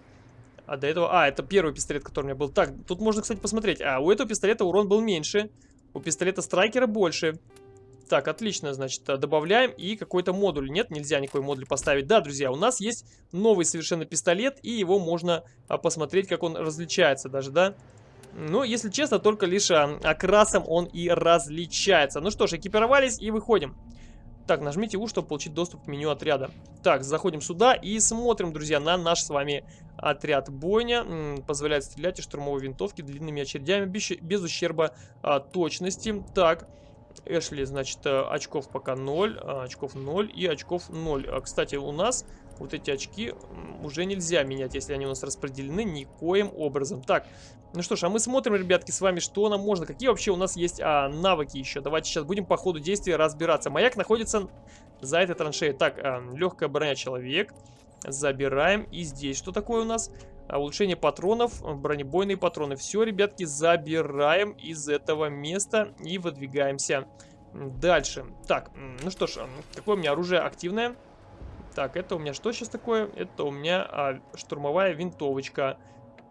А до этого... А, это первый пистолет, который у меня был. Так, тут можно, кстати, посмотреть. А, у этого пистолета урон был меньше. У пистолета Страйкера больше. Так, отлично, значит, э, добавляем и какой-то модуль. Нет, нельзя никакой модуль поставить. Да, друзья, у нас есть новый совершенно пистолет, и его можно а, посмотреть, как он различается даже, да? Ну, если честно, только лишь а, окрасом он и различается. Ну что ж, экипировались и выходим. Так, нажмите U, чтобы получить доступ к меню отряда. Так, заходим сюда и смотрим, друзья, на наш с вами отряд бойня. Позволяет стрелять из штурмовой винтовки длинными очередями без, без ущерба а, точности. Так, Эшли, значит, э, очков пока 0, а, очков 0 и очков 0. А, кстати, у нас вот эти очки уже нельзя менять, если они у нас распределены никоим образом. Так, ну что ж, а мы смотрим, ребятки, с вами, что нам можно. Какие вообще у нас есть а, навыки еще. Давайте сейчас будем по ходу действия разбираться. Маяк находится за этой траншеей. Так, а, легкая броня человек. Забираем. И здесь что такое у нас? А, улучшение патронов, бронебойные патроны. Все, ребятки, забираем из этого места и выдвигаемся дальше. Так, ну что ж, какое у меня оружие активное? Так, это у меня что сейчас такое? Это у меня а, штурмовая винтовочка.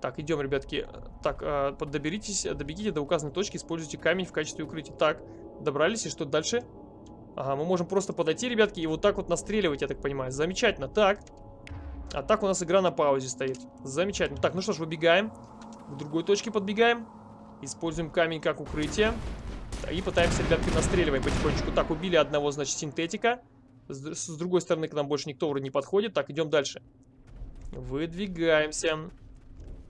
Так, идем, ребятки. Так, а, доберитесь, добегите до указанной точки, используйте камень в качестве укрытия. Так, добрались, и что дальше? Ага, мы можем просто подойти, ребятки, и вот так вот настреливать, я так понимаю. Замечательно. Так, а так у нас игра на паузе стоит. Замечательно. Так, ну что ж, выбегаем. К другой точке подбегаем. Используем камень как укрытие. И пытаемся, ребятки, настреливаем потихонечку. Так, убили одного, значит, синтетика. С, с другой стороны к нам больше никто вроде не подходит. Так, идем дальше. Выдвигаемся.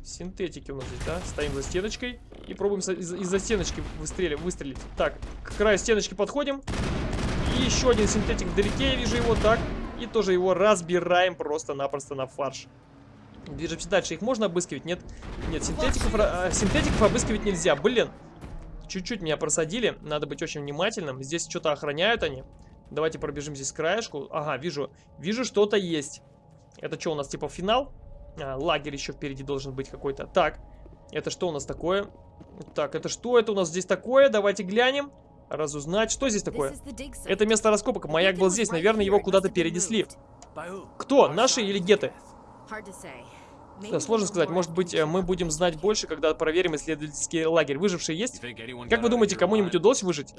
Синтетики у нас здесь, да? Стоим за стеночкой и пробуем из-за из стеночки выстрелить, выстрелить. Так, к краю стеночки подходим. И еще один синтетик вдалеке, я вижу его. Так, и тоже его разбираем просто-напросто на фарш. Движемся дальше. Их можно обыскивать? Нет. Нет, синтетиков, а, синтетиков обыскивать нельзя. Блин. Чуть-чуть меня просадили. Надо быть очень внимательным. Здесь что-то охраняют они. Давайте пробежим здесь краешку. Ага, вижу. Вижу, что-то есть. Это что у нас, типа финал? А, лагерь еще впереди должен быть какой-то. Так, это что у нас такое? Так, это что это у нас здесь такое? Давайте глянем разузнать. Что здесь такое? Это место раскопок. Маяк был здесь. Наверное, его куда-то перенесли. Кто? Наши или геты? Сложно сказать. Может быть, э, мы будем знать больше, когда проверим исследовательский лагерь. Выжившие есть? Как вы думаете, кому-нибудь удалось выжить?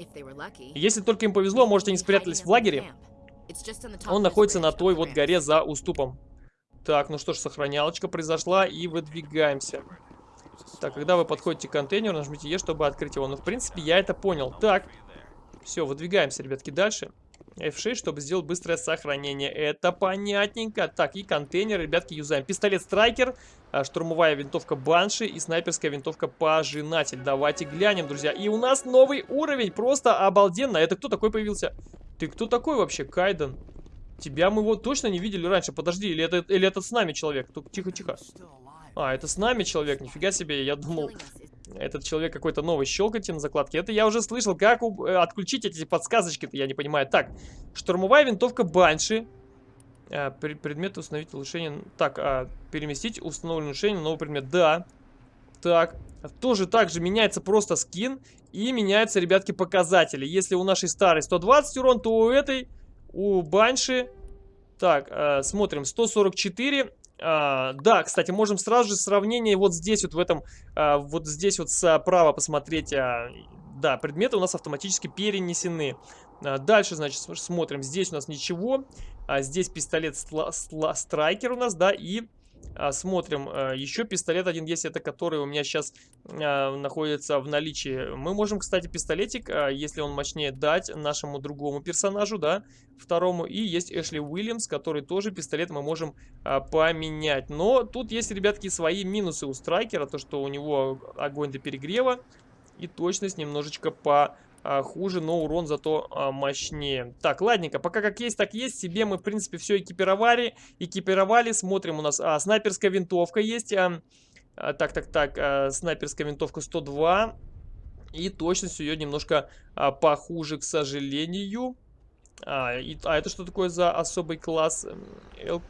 Если только им повезло, может, они спрятались в лагере? Он находится на той вот горе за уступом. Так, ну что ж, сохранялочка произошла и выдвигаемся. Так, когда вы подходите к контейнеру, нажмите Е, чтобы открыть его. Ну, в принципе, я это понял. Так, все, выдвигаемся, ребятки, дальше. F6, чтобы сделать быстрое сохранение. Это понятненько. Так, и контейнер, ребятки, юзаем. Пистолет Страйкер, а, штурмовая винтовка Банши и снайперская винтовка Пожинатель. Давайте глянем, друзья. И у нас новый уровень, просто обалденно. Это кто такой появился? Ты кто такой вообще, Кайден? Тебя мы вот точно не видели раньше. Подожди, или это, или это с нами человек? Тихо-тихо. А, это с нами человек, нифига себе, я думал, этот человек какой-то новый, щелкайте на закладке. Это я уже слышал, как э, отключить эти подсказочки-то, я не понимаю. Так, штурмовая винтовка Банши. А, предмет установить улучшение. Так, а, переместить установленное улучшение новый предмет. Да. Так, тоже так же меняется просто скин и меняются, ребятки, показатели. Если у нашей старой 120 урон, то у этой, у Банши... Так, э, смотрим, 144, а, да, кстати, можем сразу же сравнение вот здесь вот в этом, а, вот здесь вот справа посмотреть. А, да, предметы у нас автоматически перенесены. А, дальше, значит, смотрим. Здесь у нас ничего. А здесь пистолет страйкер у нас, да, и смотрим, а, еще пистолет один есть, это который у меня сейчас а, находится в наличии. Мы можем, кстати, пистолетик, если он мощнее, дать нашему другому персонажу, да, второму. И есть Эшли Уильямс, который тоже пистолет мы можем поменять. Но тут есть, ребятки, свои минусы у страйкера, то, что у него огонь до перегрева и точность немножечко по а, хуже, но урон зато а, мощнее. Так, ладненько, пока как есть, так есть. Себе мы, в принципе, все экипировали. Экипировали, смотрим, у нас а, снайперская винтовка есть. А, а, так, так, так, а, снайперская винтовка 102. И точность ее немножко а, похуже, к сожалению. А, и, а это что такое за особый класс?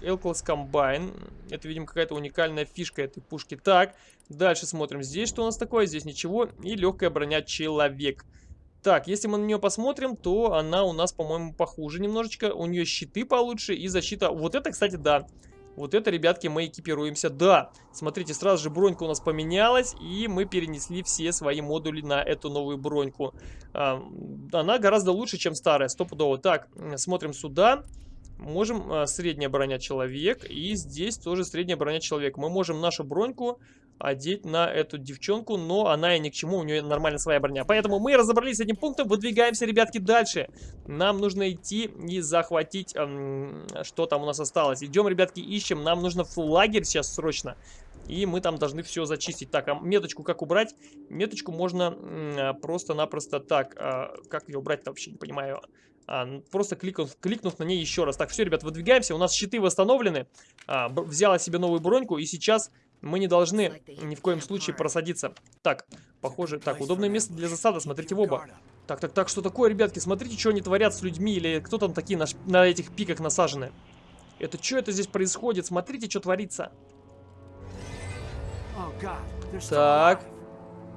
L-класс комбайн. Это, видимо, какая-то уникальная фишка этой пушки. Так, дальше смотрим. Здесь что у нас такое? Здесь ничего. И легкая броня человек. Так, если мы на нее посмотрим, то она у нас, по-моему, похуже немножечко. У нее щиты получше и защита. Вот это, кстати, да. Вот это, ребятки, мы экипируемся. Да, смотрите, сразу же бронька у нас поменялась, и мы перенесли все свои модули на эту новую броньку. Она гораздо лучше, чем старая, стопудово. Так, смотрим сюда. Можем а, средняя броня человек, и здесь тоже средняя броня человек. Мы можем нашу броньку одеть на эту девчонку, но она и ни к чему, у нее нормально своя броня. Поэтому мы разобрались с этим пунктом, выдвигаемся, ребятки, дальше. Нам нужно идти и захватить, эм, что там у нас осталось. Идем, ребятки, ищем, нам нужно в лагерь сейчас срочно. И мы там должны все зачистить. Так, а меточку как убрать? Меточку можно а, просто-напросто так. А, как ее убрать-то вообще, не понимаю. А, просто кликнув, кликнув на ней еще раз. Так, все, ребят, выдвигаемся. У нас щиты восстановлены. А, взяла себе новую броньку. И сейчас мы не должны ни в коем случае просадиться. Так, похоже... Так, удобное место для засады. Смотрите в оба. Так, так, так, что такое, ребятки? Смотрите, что они творят с людьми. Или кто там такие на, на этих пиках насажены. Это что это здесь происходит? Смотрите, что творится. Так.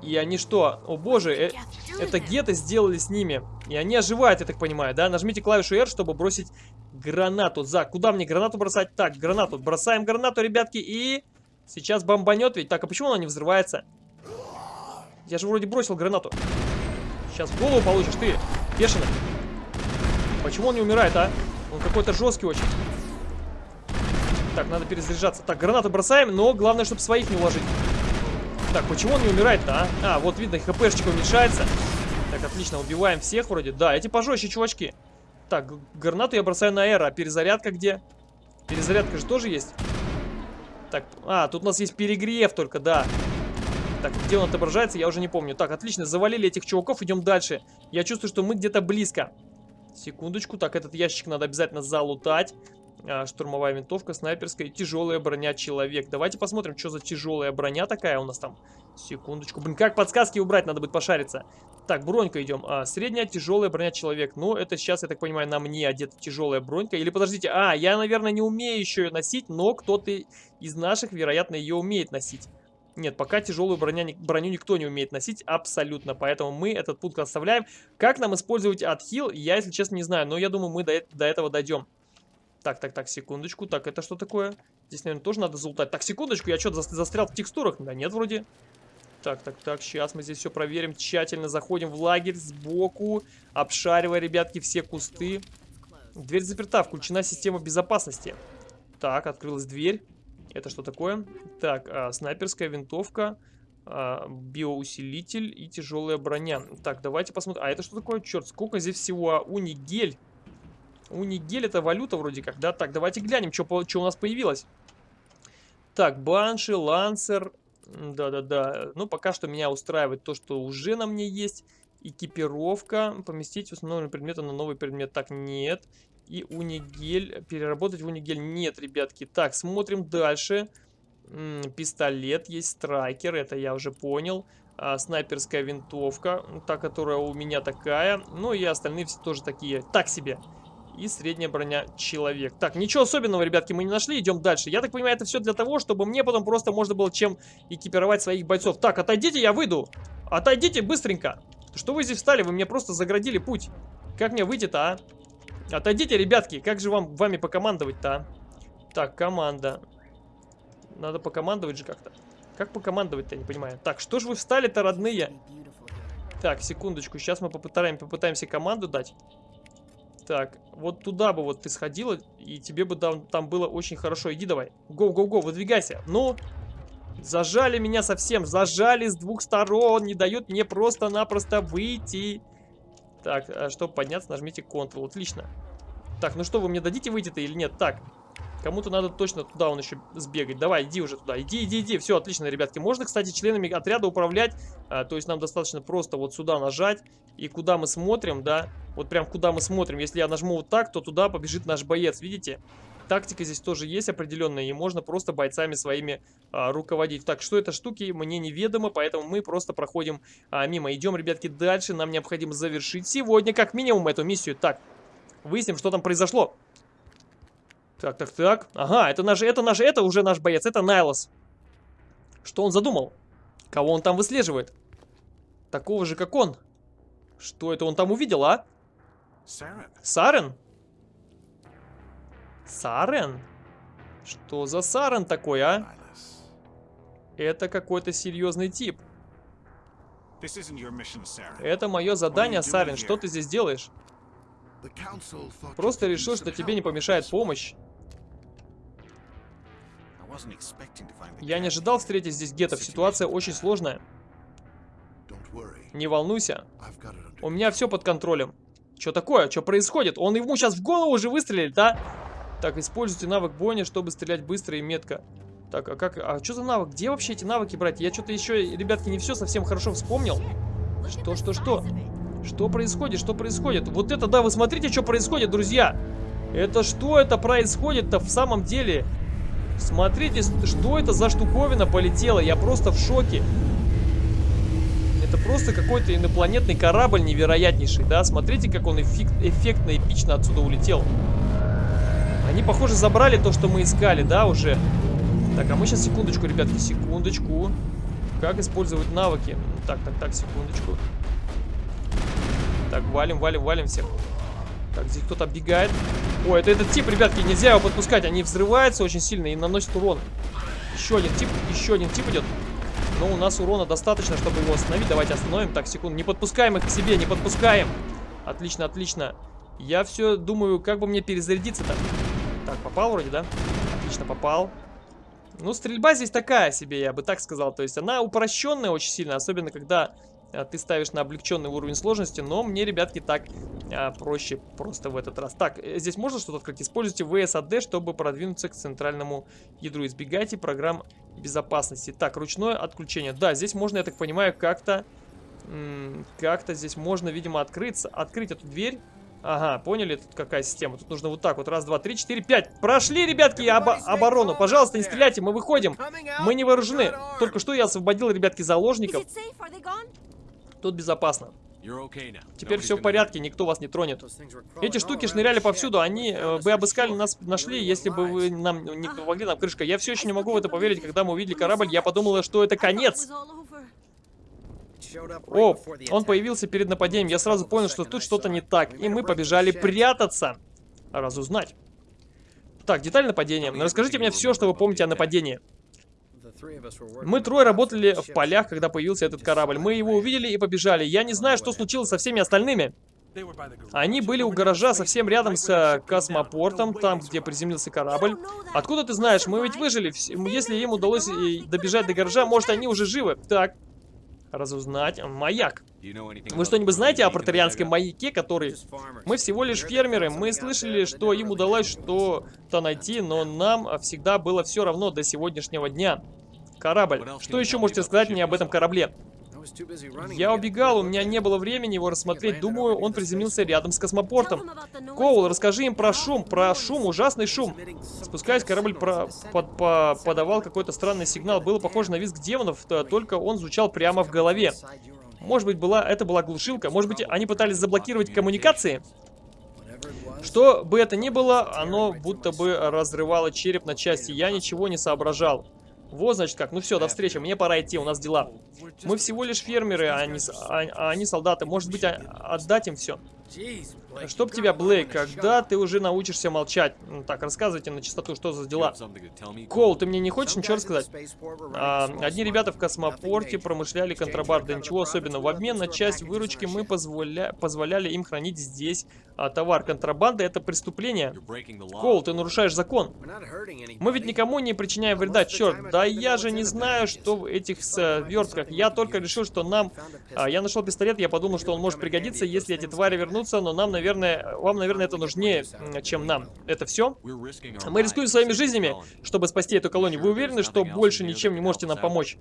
И они что? О боже, э, это геты сделали с ними. И они оживают, я так понимаю, да? Нажмите клавишу R, чтобы бросить гранату. За, куда мне гранату бросать? Так, гранату. Бросаем гранату, ребятки, и... Сейчас бомбанет ведь. Так, а почему она не взрывается? Я же вроде бросил гранату. Сейчас голову получишь ты, бешеный. Почему он не умирает, а? Он какой-то жесткий очень. Так, надо перезаряжаться. Так, гранату бросаем, но главное, чтобы своих не уложить. Так, почему он не умирает-то, а? А, вот видно, хпшечка уменьшается. Так, отлично, убиваем всех вроде. Да, эти пожестче, чувачки. Так, гранату я бросаю на эро. А перезарядка где? Перезарядка же тоже есть. Так, а, тут у нас есть перегрев только, да. Так, где он отображается, я уже не помню. Так, отлично, завалили этих чуваков, идем дальше. Я чувствую, что мы где-то близко. Секундочку, так, этот ящик надо обязательно залутать. А, штурмовая винтовка, снайперская, тяжелая броня человек. Давайте посмотрим, что за тяжелая броня такая у нас там. Секундочку. Блин, как подсказки убрать, надо будет пошариться. Так, бронька идем. А, средняя тяжелая броня человек. Ну, это сейчас, я так понимаю, на мне одета тяжелая бронька. Или подождите, а, я, наверное, не умею еще ее носить, но кто-то из наших, вероятно, ее умеет носить. Нет, пока тяжелую броня, броню никто не умеет носить абсолютно, поэтому мы этот пункт оставляем. Как нам использовать отхил, я, если честно, не знаю, но я думаю, мы до, до этого дойдем. Так, так, так, секундочку. Так, это что такое? Здесь, наверное, тоже надо залутать. Так, секундочку, я что-то застрял в текстурах? Да нет, вроде. Так, так, так, сейчас мы здесь все проверим. Тщательно заходим в лагерь сбоку, обшаривая, ребятки, все кусты. Дверь заперта, включена система безопасности. Так, открылась дверь. Это что такое? Так, а, снайперская винтовка, а, биоусилитель и тяжелая броня. Так, давайте посмотрим. А это что такое? Черт, сколько здесь всего? А, унигель. Унигель это валюта вроде как, да? Так, давайте глянем, что у нас появилось. Так, Банши, Лансер. Да-да-да. Ну, пока что меня устраивает то, что уже на мне есть. Экипировка. Поместить установленные предметы на новый предмет. Так, нет. И унигель. Переработать в унигель. Нет, ребятки. Так, смотрим дальше. М -м, пистолет есть, страйкер. Это я уже понял. А, снайперская винтовка. Та, которая у меня такая. Ну и остальные все тоже такие. Так себе и средняя броня человек. Так, ничего особенного, ребятки, мы не нашли, идем дальше. Я так понимаю, это все для того, чтобы мне потом просто можно было чем экипировать своих бойцов. Так, отойдите, я выйду. Отойдите быстренько. Что вы здесь встали? Вы мне просто заградили путь. Как мне выйти-то, а? Отойдите, ребятки, как же вам вами покомандовать-то, а? Так, команда. Надо покомандовать же как-то. Как покомандовать-то, я не понимаю. Так, что же вы встали-то, родные? Так, секундочку, сейчас мы попытаем, попытаемся команду дать. Так, вот туда бы вот ты сходила, и тебе бы там, там было очень хорошо. Иди давай. Го-го-го, выдвигайся. Ну, зажали меня совсем. Зажали с двух сторон. Не дают мне просто-напросто выйти. Так, а чтобы подняться, нажмите Ctrl. Отлично. Так, ну что, вы мне дадите выйти-то или нет? Так, Кому-то надо точно туда он еще сбегать. Давай, иди уже туда. Иди, иди, иди. Все, отлично, ребятки. Можно, кстати, членами отряда управлять. А, то есть нам достаточно просто вот сюда нажать. И куда мы смотрим, да. Вот прям куда мы смотрим. Если я нажму вот так, то туда побежит наш боец. Видите? Тактика здесь тоже есть определенная. И можно просто бойцами своими а, руководить. Так, что это штуки, мне неведомо. Поэтому мы просто проходим а, мимо. Идем, ребятки, дальше. Нам необходимо завершить сегодня как минимум эту миссию. Так, Выясним, что там произошло. Так, так, так. Ага, это наш, это наш, это уже наш боец, это Найлос. Что он задумал? Кого он там выслеживает? Такого же, как он. Что это он там увидел, а? Сарен? Сарен? Что за Сарен такой, а? Это какой-то серьезный тип. Это мое задание, Сарен. Что ты здесь делаешь? Просто решил, что тебе не помешает помощь. Я не ожидал встретить здесь гетов. Ситуация очень сложная. Не волнуйся. У меня все под контролем. Что такое? Что происходит? Он ему сейчас в голову уже выстрелил, да? Так, используйте навык бойни, чтобы стрелять быстро и метко. Так, а как... А что за навык? Где вообще эти навыки брать? Я что-то еще, ребятки, не все совсем хорошо вспомнил. Что, что, что? Что происходит? Что происходит? Вот это, да, вы смотрите, что происходит, друзья. Это что это происходит-то в самом деле? Смотрите, что это за штуковина полетела. Я просто в шоке. Это просто какой-то инопланетный корабль невероятнейший, да? Смотрите, как он эффект, эффектно, эпично отсюда улетел. Они, похоже, забрали то, что мы искали, да, уже. Так, а мы сейчас, секундочку, ребятки, секундочку. Как использовать навыки? Так, так, так, секундочку. Так, валим, валим, валим всех. Так, здесь кто-то оббегает. О, это этот тип, ребятки, нельзя его подпускать. Они взрываются очень сильно и наносят урон. Еще один тип, еще один тип идет. Но у нас урона достаточно, чтобы его остановить. Давайте остановим. Так, секунду. Не подпускаем их к себе, не подпускаем. Отлично, отлично. Я все думаю, как бы мне перезарядиться-то. Так, попал вроде, да? Отлично, попал. Ну, стрельба здесь такая себе, я бы так сказал. То есть она упрощенная очень сильно, особенно когда ты ставишь на облегченный уровень сложности. Но мне, ребятки, так а, проще просто в этот раз. Так, э, здесь можно что-то открыть? Используйте VSAD, чтобы продвинуться к центральному ядру. Избегайте программ безопасности. Так, ручное отключение. Да, здесь можно, я так понимаю, как-то... Как-то здесь можно, видимо, открыться. Открыть эту дверь. Ага, поняли, тут какая система. Тут нужно вот так вот. Раз, два, три, четыре, пять. Прошли, ребятки, об оборону. Пожалуйста, не стреляйте, мы выходим. Мы не вооружены. Только что я освободил, ребятки, заложников. Тут безопасно. Теперь все в порядке, никто вас не тронет. Эти штуки шныряли повсюду, они э, бы обыскали нас, нашли, если бы вы нам не помогли нам крышка. Я все еще не могу в это поверить, когда мы увидели корабль, я подумала, что это конец. О, он появился перед нападением, я сразу понял, что тут что-то не так, и мы побежали прятаться, разузнать. Так, деталь нападения. Расскажите мне все, что вы помните о нападении. Мы трое работали в полях, когда появился этот корабль. Мы его увидели и побежали. Я не знаю, что случилось со всеми остальными. Они были у гаража совсем рядом с э, космопортом, там, где приземлился корабль. Откуда ты знаешь? Мы ведь выжили. Если им удалось э, добежать до гаража, может, они уже живы. Так, разузнать. Маяк. Вы что-нибудь знаете о протарианском маяке, который... Мы всего лишь фермеры. Мы слышали, что им удалось что-то найти, но нам всегда было все равно до сегодняшнего дня. Корабль. Что еще можете сказать мне об этом корабле? Я убегал, у меня не было времени его рассмотреть. Думаю, он приземлился рядом с космопортом. Коул, расскажи им про шум, про шум, ужасный шум. Спускаясь, корабль про, под, по, подавал какой-то странный сигнал. Было похоже на визг демонов, только он звучал прямо в голове. Может быть, была, это была глушилка? Может быть, они пытались заблокировать коммуникации? Что бы это ни было, оно будто бы разрывало череп на части. Я ничего не соображал. Вот, значит, как. Ну все, до встречи. Мне пора идти, у нас дела. Мы всего лишь фермеры, а они, а, а они солдаты. Может быть, а, отдать им все. Чтоб тебя, Блейк, когда ты уже научишься молчать? Ну, так, рассказывайте на чистоту, что за дела. Кол, ты мне не хочешь ничего рассказать? А, одни ребята в космопорте промышляли контрабандой, ничего особенного. В обмен на часть выручки мы позволя... позволяли им хранить здесь а, товар. Контрабанда это преступление. Кол, ты нарушаешь закон. Мы ведь никому не причиняем вреда, черт. Да я же не знаю, что в этих свертках. Я только решил, что нам... А, я нашел пистолет, я подумал, что он может пригодиться, если эти твари вернутся, но нам, наверное, вам, наверное, это нужнее, чем нам. Это все? Мы рискуем своими жизнями, чтобы спасти эту колонию. Вы уверены, что больше ничем не можете нам помочь?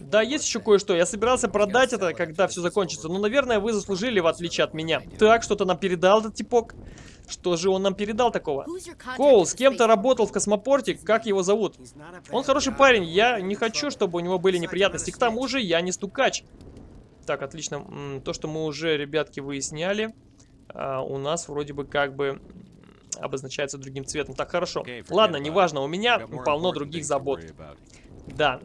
Да, есть еще кое-что. Я собирался продать это, когда все закончится. Но, наверное, вы заслужили, в отличие от меня. Так, что-то нам передал этот типок. Что же он нам передал такого? Коул, с кем-то работал в космопорте. Как его зовут? Он хороший парень. Я не хочу, чтобы у него были неприятности. К тому же, я не стукач. Так, отлично. То, что мы уже, ребятки, выясняли. А, у нас вроде бы как бы обозначается другим цветом. Так, хорошо. Ладно, неважно, у меня полно других забот. Да,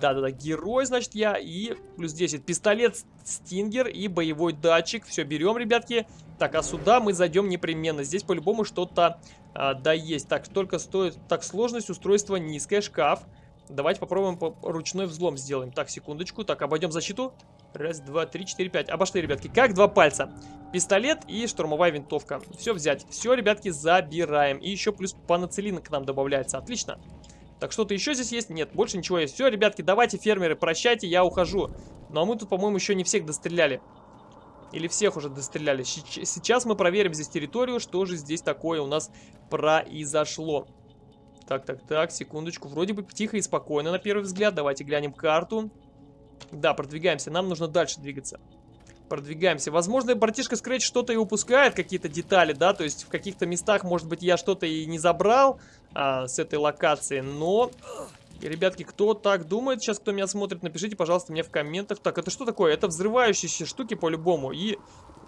да-да-да, герой, значит, я. И плюс 10. Пистолет, стингер и боевой датчик. Все, берем, ребятки. Так, а сюда мы зайдем непременно. Здесь по-любому что-то, а, да, есть. Так, только стоит... Так, сложность устройства низкая, шкаф. Давайте попробуем по ручной взлом сделаем. Так, секундочку. Так, обойдем защиту. Раз, два, три, четыре, пять. Обошли, ребятки. Как два пальца. Пистолет и штурмовая винтовка. Все взять. Все, ребятки, забираем. И еще плюс панацелин к нам добавляется. Отлично. Так, что-то еще здесь есть? Нет, больше ничего есть. Все, ребятки, давайте, фермеры, прощайте, я ухожу. Ну, а мы тут, по-моему, еще не всех достреляли. Или всех уже достреляли. Сейчас мы проверим здесь территорию, что же здесь такое у нас произошло. Так, так, так, секундочку. Вроде бы тихо и спокойно на первый взгляд. Давайте глянем карту. Да, продвигаемся. Нам нужно дальше двигаться. Продвигаемся. Возможно, братишка Scratch что-то и упускает, какие-то детали, да, то есть в каких-то местах, может быть, я что-то и не забрал а, с этой локации, но... Ребятки, кто так думает, сейчас кто меня смотрит, напишите, пожалуйста, мне в комментах. Так, это что такое? Это взрывающиеся штуки по-любому, и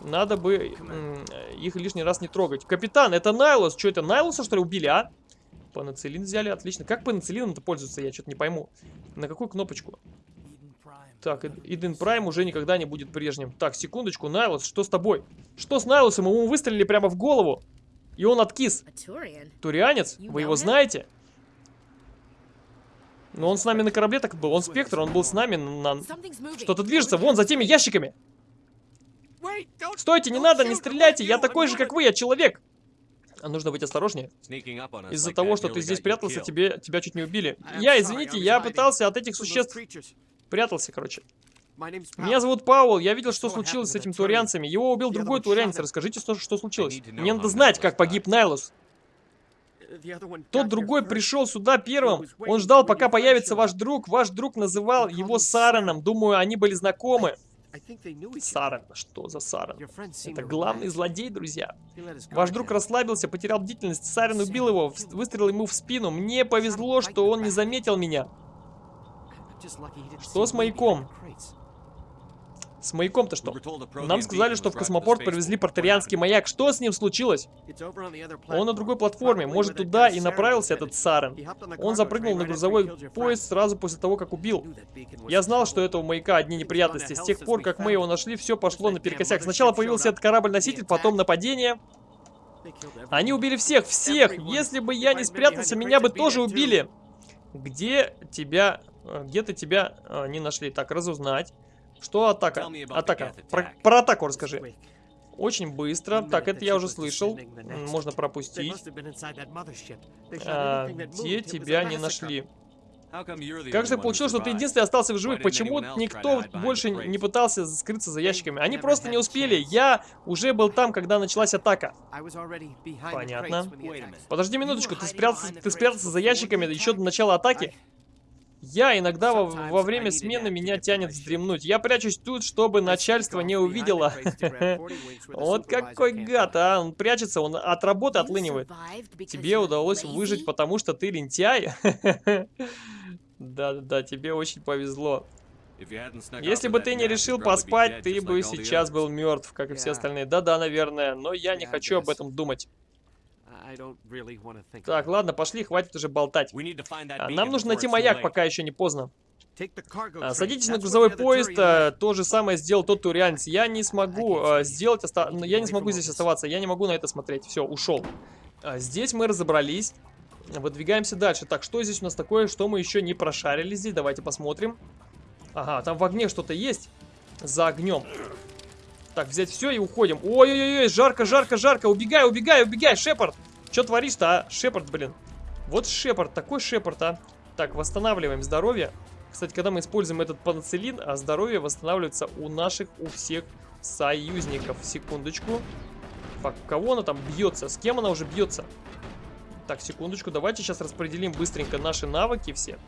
надо бы их лишний раз не трогать. Капитан, это Найлос. Что это, Найлоса, что ли, убили, а? Панацелин взяли, отлично. Как панацелином-то пользуются, я что-то не пойму. На какую кнопочку? Так, Иден Прайм уже никогда не будет прежним. Так, секундочку, Найлос, что с тобой? Что с Найлосом? Ему выстрелили прямо в голову. И он откис. Турианец? Вы его знаете? Но он с нами на корабле так был. Он спектр, он был с нами на... Что-то движется. Вон, за теми ящиками. Стойте, не надо, не стреляйте. Я такой же, как вы, я человек. А нужно быть осторожнее. Из-за того, что ты здесь прятался, тебе, тебя чуть не убили. Я, извините, я пытался от этих существ... Прятался, короче. Меня зовут Паул, я видел, что случилось с этим турианцами. Его убил другой турианец. Расскажите, что, что случилось. Мне надо знать, как погиб Найлус. Тот другой пришел сюда первым. Он ждал, пока появится ваш друг. Ваш друг называл его Сараном. Думаю, они были знакомы. Сарен. Что за Сарен? Это главный злодей, друзья. Ваш друг расслабился, потерял бдительность. Сарен убил его, выстрелил ему в спину. Мне повезло, что он не заметил меня. Что с маяком? С маяком-то что? Нам сказали, что в космопорт привезли портерианский маяк. Что с ним случилось? Он на другой платформе. Может, туда и направился этот Сарен. Он запрыгнул на грузовой поезд сразу после того, как убил. Я знал, что этого маяка одни неприятности. С тех пор, как мы его нашли, все пошло наперекосяк. Сначала появился этот корабль-носитель, потом нападение. Они убили всех, всех! Если бы я не спрятался, меня бы тоже убили! Где тебя... Где-то тебя э, не нашли. Так, разузнать. Что атака? Атака. Про, про атаку расскажи. Очень быстро. Так, это я уже слышал. Можно пропустить. А, где тебя не нашли? Как же получилось, что ты единственный остался в живых? Почему никто больше не пытался скрыться за ящиками? Они просто не успели. Я уже был там, когда началась атака. Понятно. Подожди минуточку, ты спрятался, ты спрятался за ящиками еще до начала атаки? Я иногда во, во время смены меня тянет вздремнуть. Я прячусь тут, чтобы начальство не увидело. Вот какой гад, а. Он прячется, он от работы отлынивает. Тебе удалось выжить, потому что ты лентяй? Да-да-да, тебе очень повезло. Если бы ты не решил поспать, ты бы сейчас был мертв, как и все остальные. Да-да, наверное, но я не хочу об этом думать. Так, ладно, пошли, хватит уже болтать. А, нам нужно найти маяк, пока еще не поздно. А, садитесь на грузовой поезд, а, то же самое сделал тот турианец. Я не смогу сделать, оста... я не смогу здесь оставаться, я не могу на это смотреть. Все, ушел. Здесь мы разобрались. Выдвигаемся дальше. Так, что здесь у нас такое, что мы еще не прошарили здесь? Давайте посмотрим. Ага, там в огне что-то есть. За огнем. Так, взять все и уходим. Ой-ой-ой, жарко, жарко, жарко. Убегай, убегай, убегай, Шепард. Что творишь-то, а? Шепард, блин. Вот Шепард, такой Шепард, а. Так, восстанавливаем здоровье. Кстати, когда мы используем этот панацелин, а здоровье восстанавливается у наших, у всех союзников. Секундочку. Так, кого она там бьется? С кем она уже бьется? Так, секундочку, давайте сейчас распределим быстренько наши навыки все.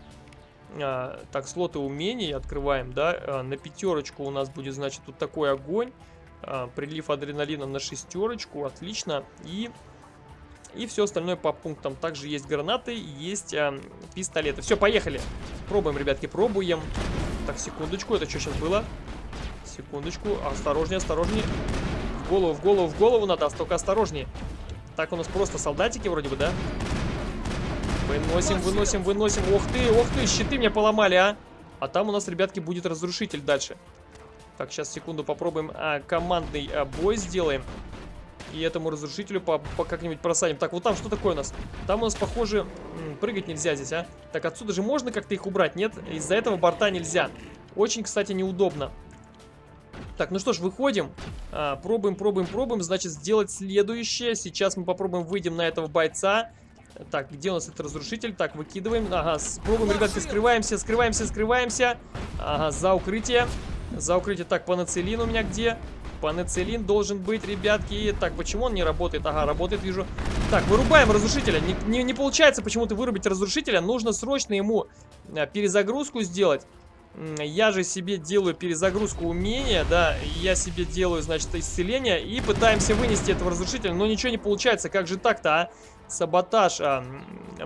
А, так, слоты умений открываем, да. А, на пятерочку у нас будет, значит, тут такой огонь. А, прилив адреналина на шестерочку, отлично. И и все остальное по пунктам. Также есть гранаты, есть э, пистолеты. Все, поехали. Пробуем, ребятки, пробуем. Так, секундочку, это что сейчас было? Секундочку, осторожнее, осторожнее. В голову, в голову, в голову надо, только осторожнее. Так у нас просто солдатики вроде бы, да? Выносим, выносим, выносим. Ох ты, ох ты, щиты мне поломали, а. А там у нас, ребятки, будет разрушитель дальше. Так, сейчас, секунду, попробуем а, командный а, бой сделаем. И этому разрушителю по, по как-нибудь просадим. Так, вот там что такое у нас? Там у нас, похоже, прыгать нельзя здесь, а? Так, отсюда же можно как-то их убрать? Нет, из-за этого борта нельзя. Очень, кстати, неудобно. Так, ну что ж, выходим. А, пробуем, пробуем, пробуем. Значит, сделать следующее. Сейчас мы попробуем выйдем на этого бойца. Так, где у нас этот разрушитель? Так, выкидываем. Ага, пробуем, ребятки, скрываемся, скрываемся, скрываемся. Ага, за укрытие. За укрытие. Так, панацелин у меня где? Панацелин должен быть, ребятки. Так, почему он не работает? Ага, работает, вижу. Так, вырубаем разрушителя. Не, не, не получается почему-то вырубить разрушителя. Нужно срочно ему а, перезагрузку сделать. Я же себе делаю перезагрузку умения, да, я себе делаю, значит, исцеление и пытаемся вынести этого разрушителя, но ничего не получается, как же так-то, а? Саботаж а,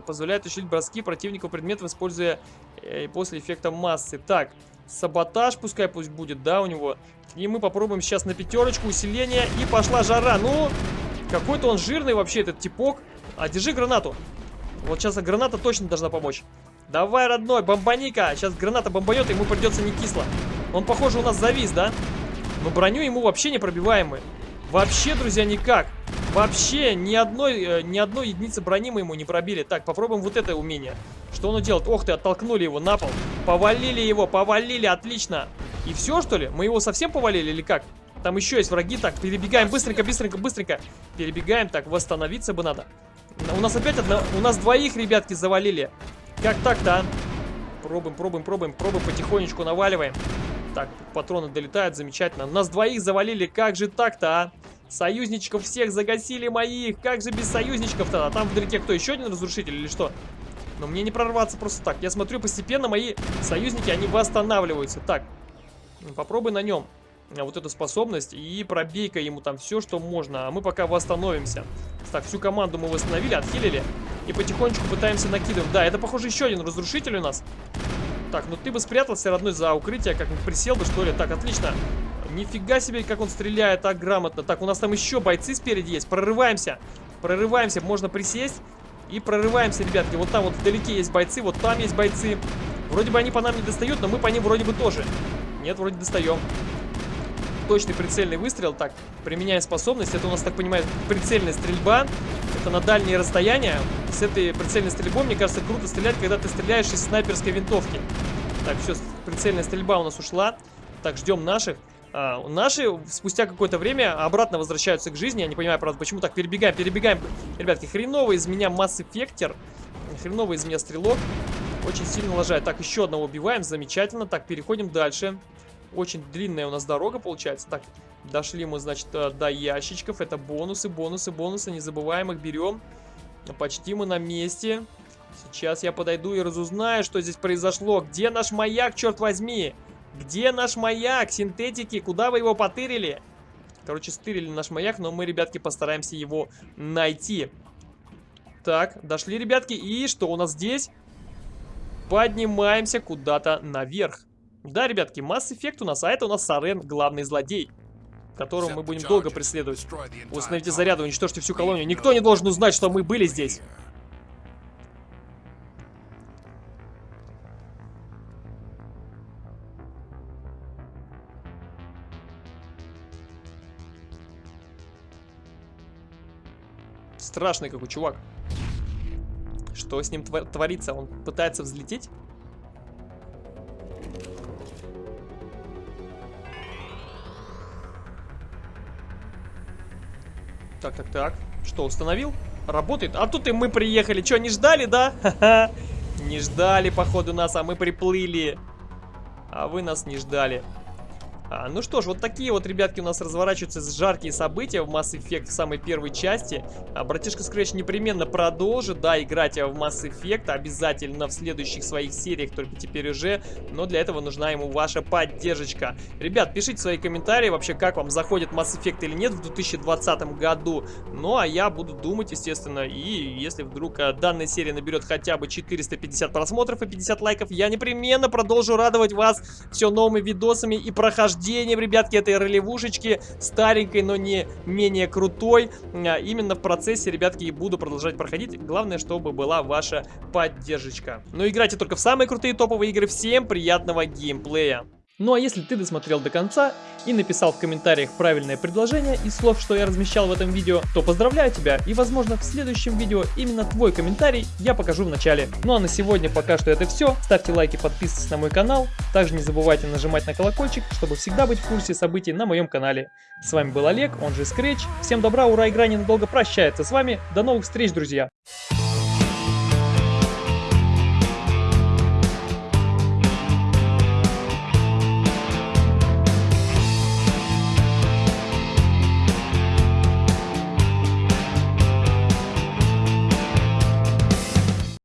позволяет усилить броски противника предметов, используя э, после эффекта массы. Так, саботаж пускай пусть будет, да, у него. И мы попробуем сейчас на пятерочку усиление, и пошла жара. Ну, какой-то он жирный вообще, этот типок. А, держи гранату. Вот сейчас граната точно должна помочь. Давай, родной, бомбаника. Сейчас граната бомбанет, ему придется не кисло. Он, похоже, у нас завис, да? Но броню ему вообще не пробиваемый. Вообще, друзья, никак. Вообще ни одной, э, ни одной единицы брони мы ему не пробили. Так, попробуем вот это умение. Что оно делает? Ох ты, оттолкнули его на пол. Повалили его, повалили, отлично. И все, что ли? Мы его совсем повалили или как? Там еще есть враги. Так, перебегаем быстренько, быстренько, быстренько. Перебегаем. Так, восстановиться бы надо. У нас опять одна... У нас двоих, ребятки, завалили. Как так-то, а? Пробуем, пробуем, пробуем, пробуем, потихонечку наваливаем. Так, патроны долетают, замечательно. Нас двоих завалили, как же так-то, а? Союзничков всех загасили моих. Как же без союзничков-то? А там вдалеке кто, еще один разрушитель или что? Но мне не прорваться просто так. Я смотрю, постепенно мои союзники, они восстанавливаются. Так, попробуй на нем вот эту способность и пробей-ка ему там все, что можно. А мы пока восстановимся. Так, всю команду мы восстановили, отхилили. И потихонечку пытаемся накидывать. Да, это, похоже, еще один разрушитель у нас. Так, ну ты бы спрятался, родной, за укрытие, как-нибудь присел бы, что ли. Так, отлично. Нифига себе, как он стреляет так грамотно. Так, у нас там еще бойцы спереди есть. Прорываемся. Прорываемся. Можно присесть. И прорываемся, ребятки. Вот там вот вдалеке есть бойцы, вот там есть бойцы. Вроде бы они по нам не достают, но мы по ним вроде бы тоже. Нет, вроде достаем точный прицельный выстрел. Так, применяя способность. Это у нас, так понимаю, прицельная стрельба. Это на дальние расстояния. С этой прицельной стрельбой, мне кажется, круто стрелять, когда ты стреляешь из снайперской винтовки. Так, все, прицельная стрельба у нас ушла. Так, ждем наших. А, наши спустя какое-то время обратно возвращаются к жизни. Я не понимаю, правда, почему так перебегаем, перебегаем. Ребятки, хреновый из меня масс-эффектер. Хреновый из меня стрелок. Очень сильно лажает. Так, еще одного убиваем. Замечательно. Так, переходим дальше. Очень длинная у нас дорога получается. Так, дошли мы, значит, э, до ящичков. Это бонусы, бонусы, бонусы. Не забываем их, берем. Почти мы на месте. Сейчас я подойду и разузнаю, что здесь произошло. Где наш маяк, черт возьми? Где наш маяк? Синтетики, куда вы его потырили? Короче, стырили наш маяк, но мы, ребятки, постараемся его найти. Так, дошли, ребятки. И что у нас здесь? Поднимаемся куда-то наверх. Да, ребятки, Mass Effect у нас, а это у нас Сарен, главный злодей. Которого мы будем долго преследовать. Установите заряды, уничтожьте всю колонию. Никто не должен узнать, что мы были здесь. Страшный какой чувак. Что с ним творится? Он пытается взлететь? Так, так, так. Что, установил? Работает? А тут и мы приехали. Что, не ждали, да? Ха-ха. Не ждали, походу, нас, а мы приплыли. А вы нас не ждали. А, ну что ж, вот такие вот, ребятки, у нас разворачиваются жаркие события в Mass Effect в самой первой части. А, братишка Scratch непременно продолжит, да, играть в Mass Effect обязательно в следующих своих сериях, только теперь уже, но для этого нужна ему ваша поддержка. Ребят, пишите свои комментарии вообще, как вам заходит Mass Effect или нет в 2020 году. Ну, а я буду думать, естественно, и если вдруг а, данная серия наберет хотя бы 450 просмотров и 50 лайков, я непременно продолжу радовать вас все новыми видосами и прохождениями прохождением, ребятки, этой ролевушечки, старенькой, но не менее крутой. А, именно в процессе, ребятки, и буду продолжать проходить. Главное, чтобы была ваша поддержка. Но играйте только в самые крутые топовые игры. Всем приятного геймплея! Ну а если ты досмотрел до конца и написал в комментариях правильное предложение из слов, что я размещал в этом видео, то поздравляю тебя и возможно в следующем видео именно твой комментарий я покажу в начале. Ну а на сегодня пока что это все. Ставьте лайки, подписывайтесь на мой канал. Также не забывайте нажимать на колокольчик, чтобы всегда быть в курсе событий на моем канале. С вами был Олег, он же Scratch. Всем добра, ура, игра ненадолго прощается с вами. До новых встреч, друзья!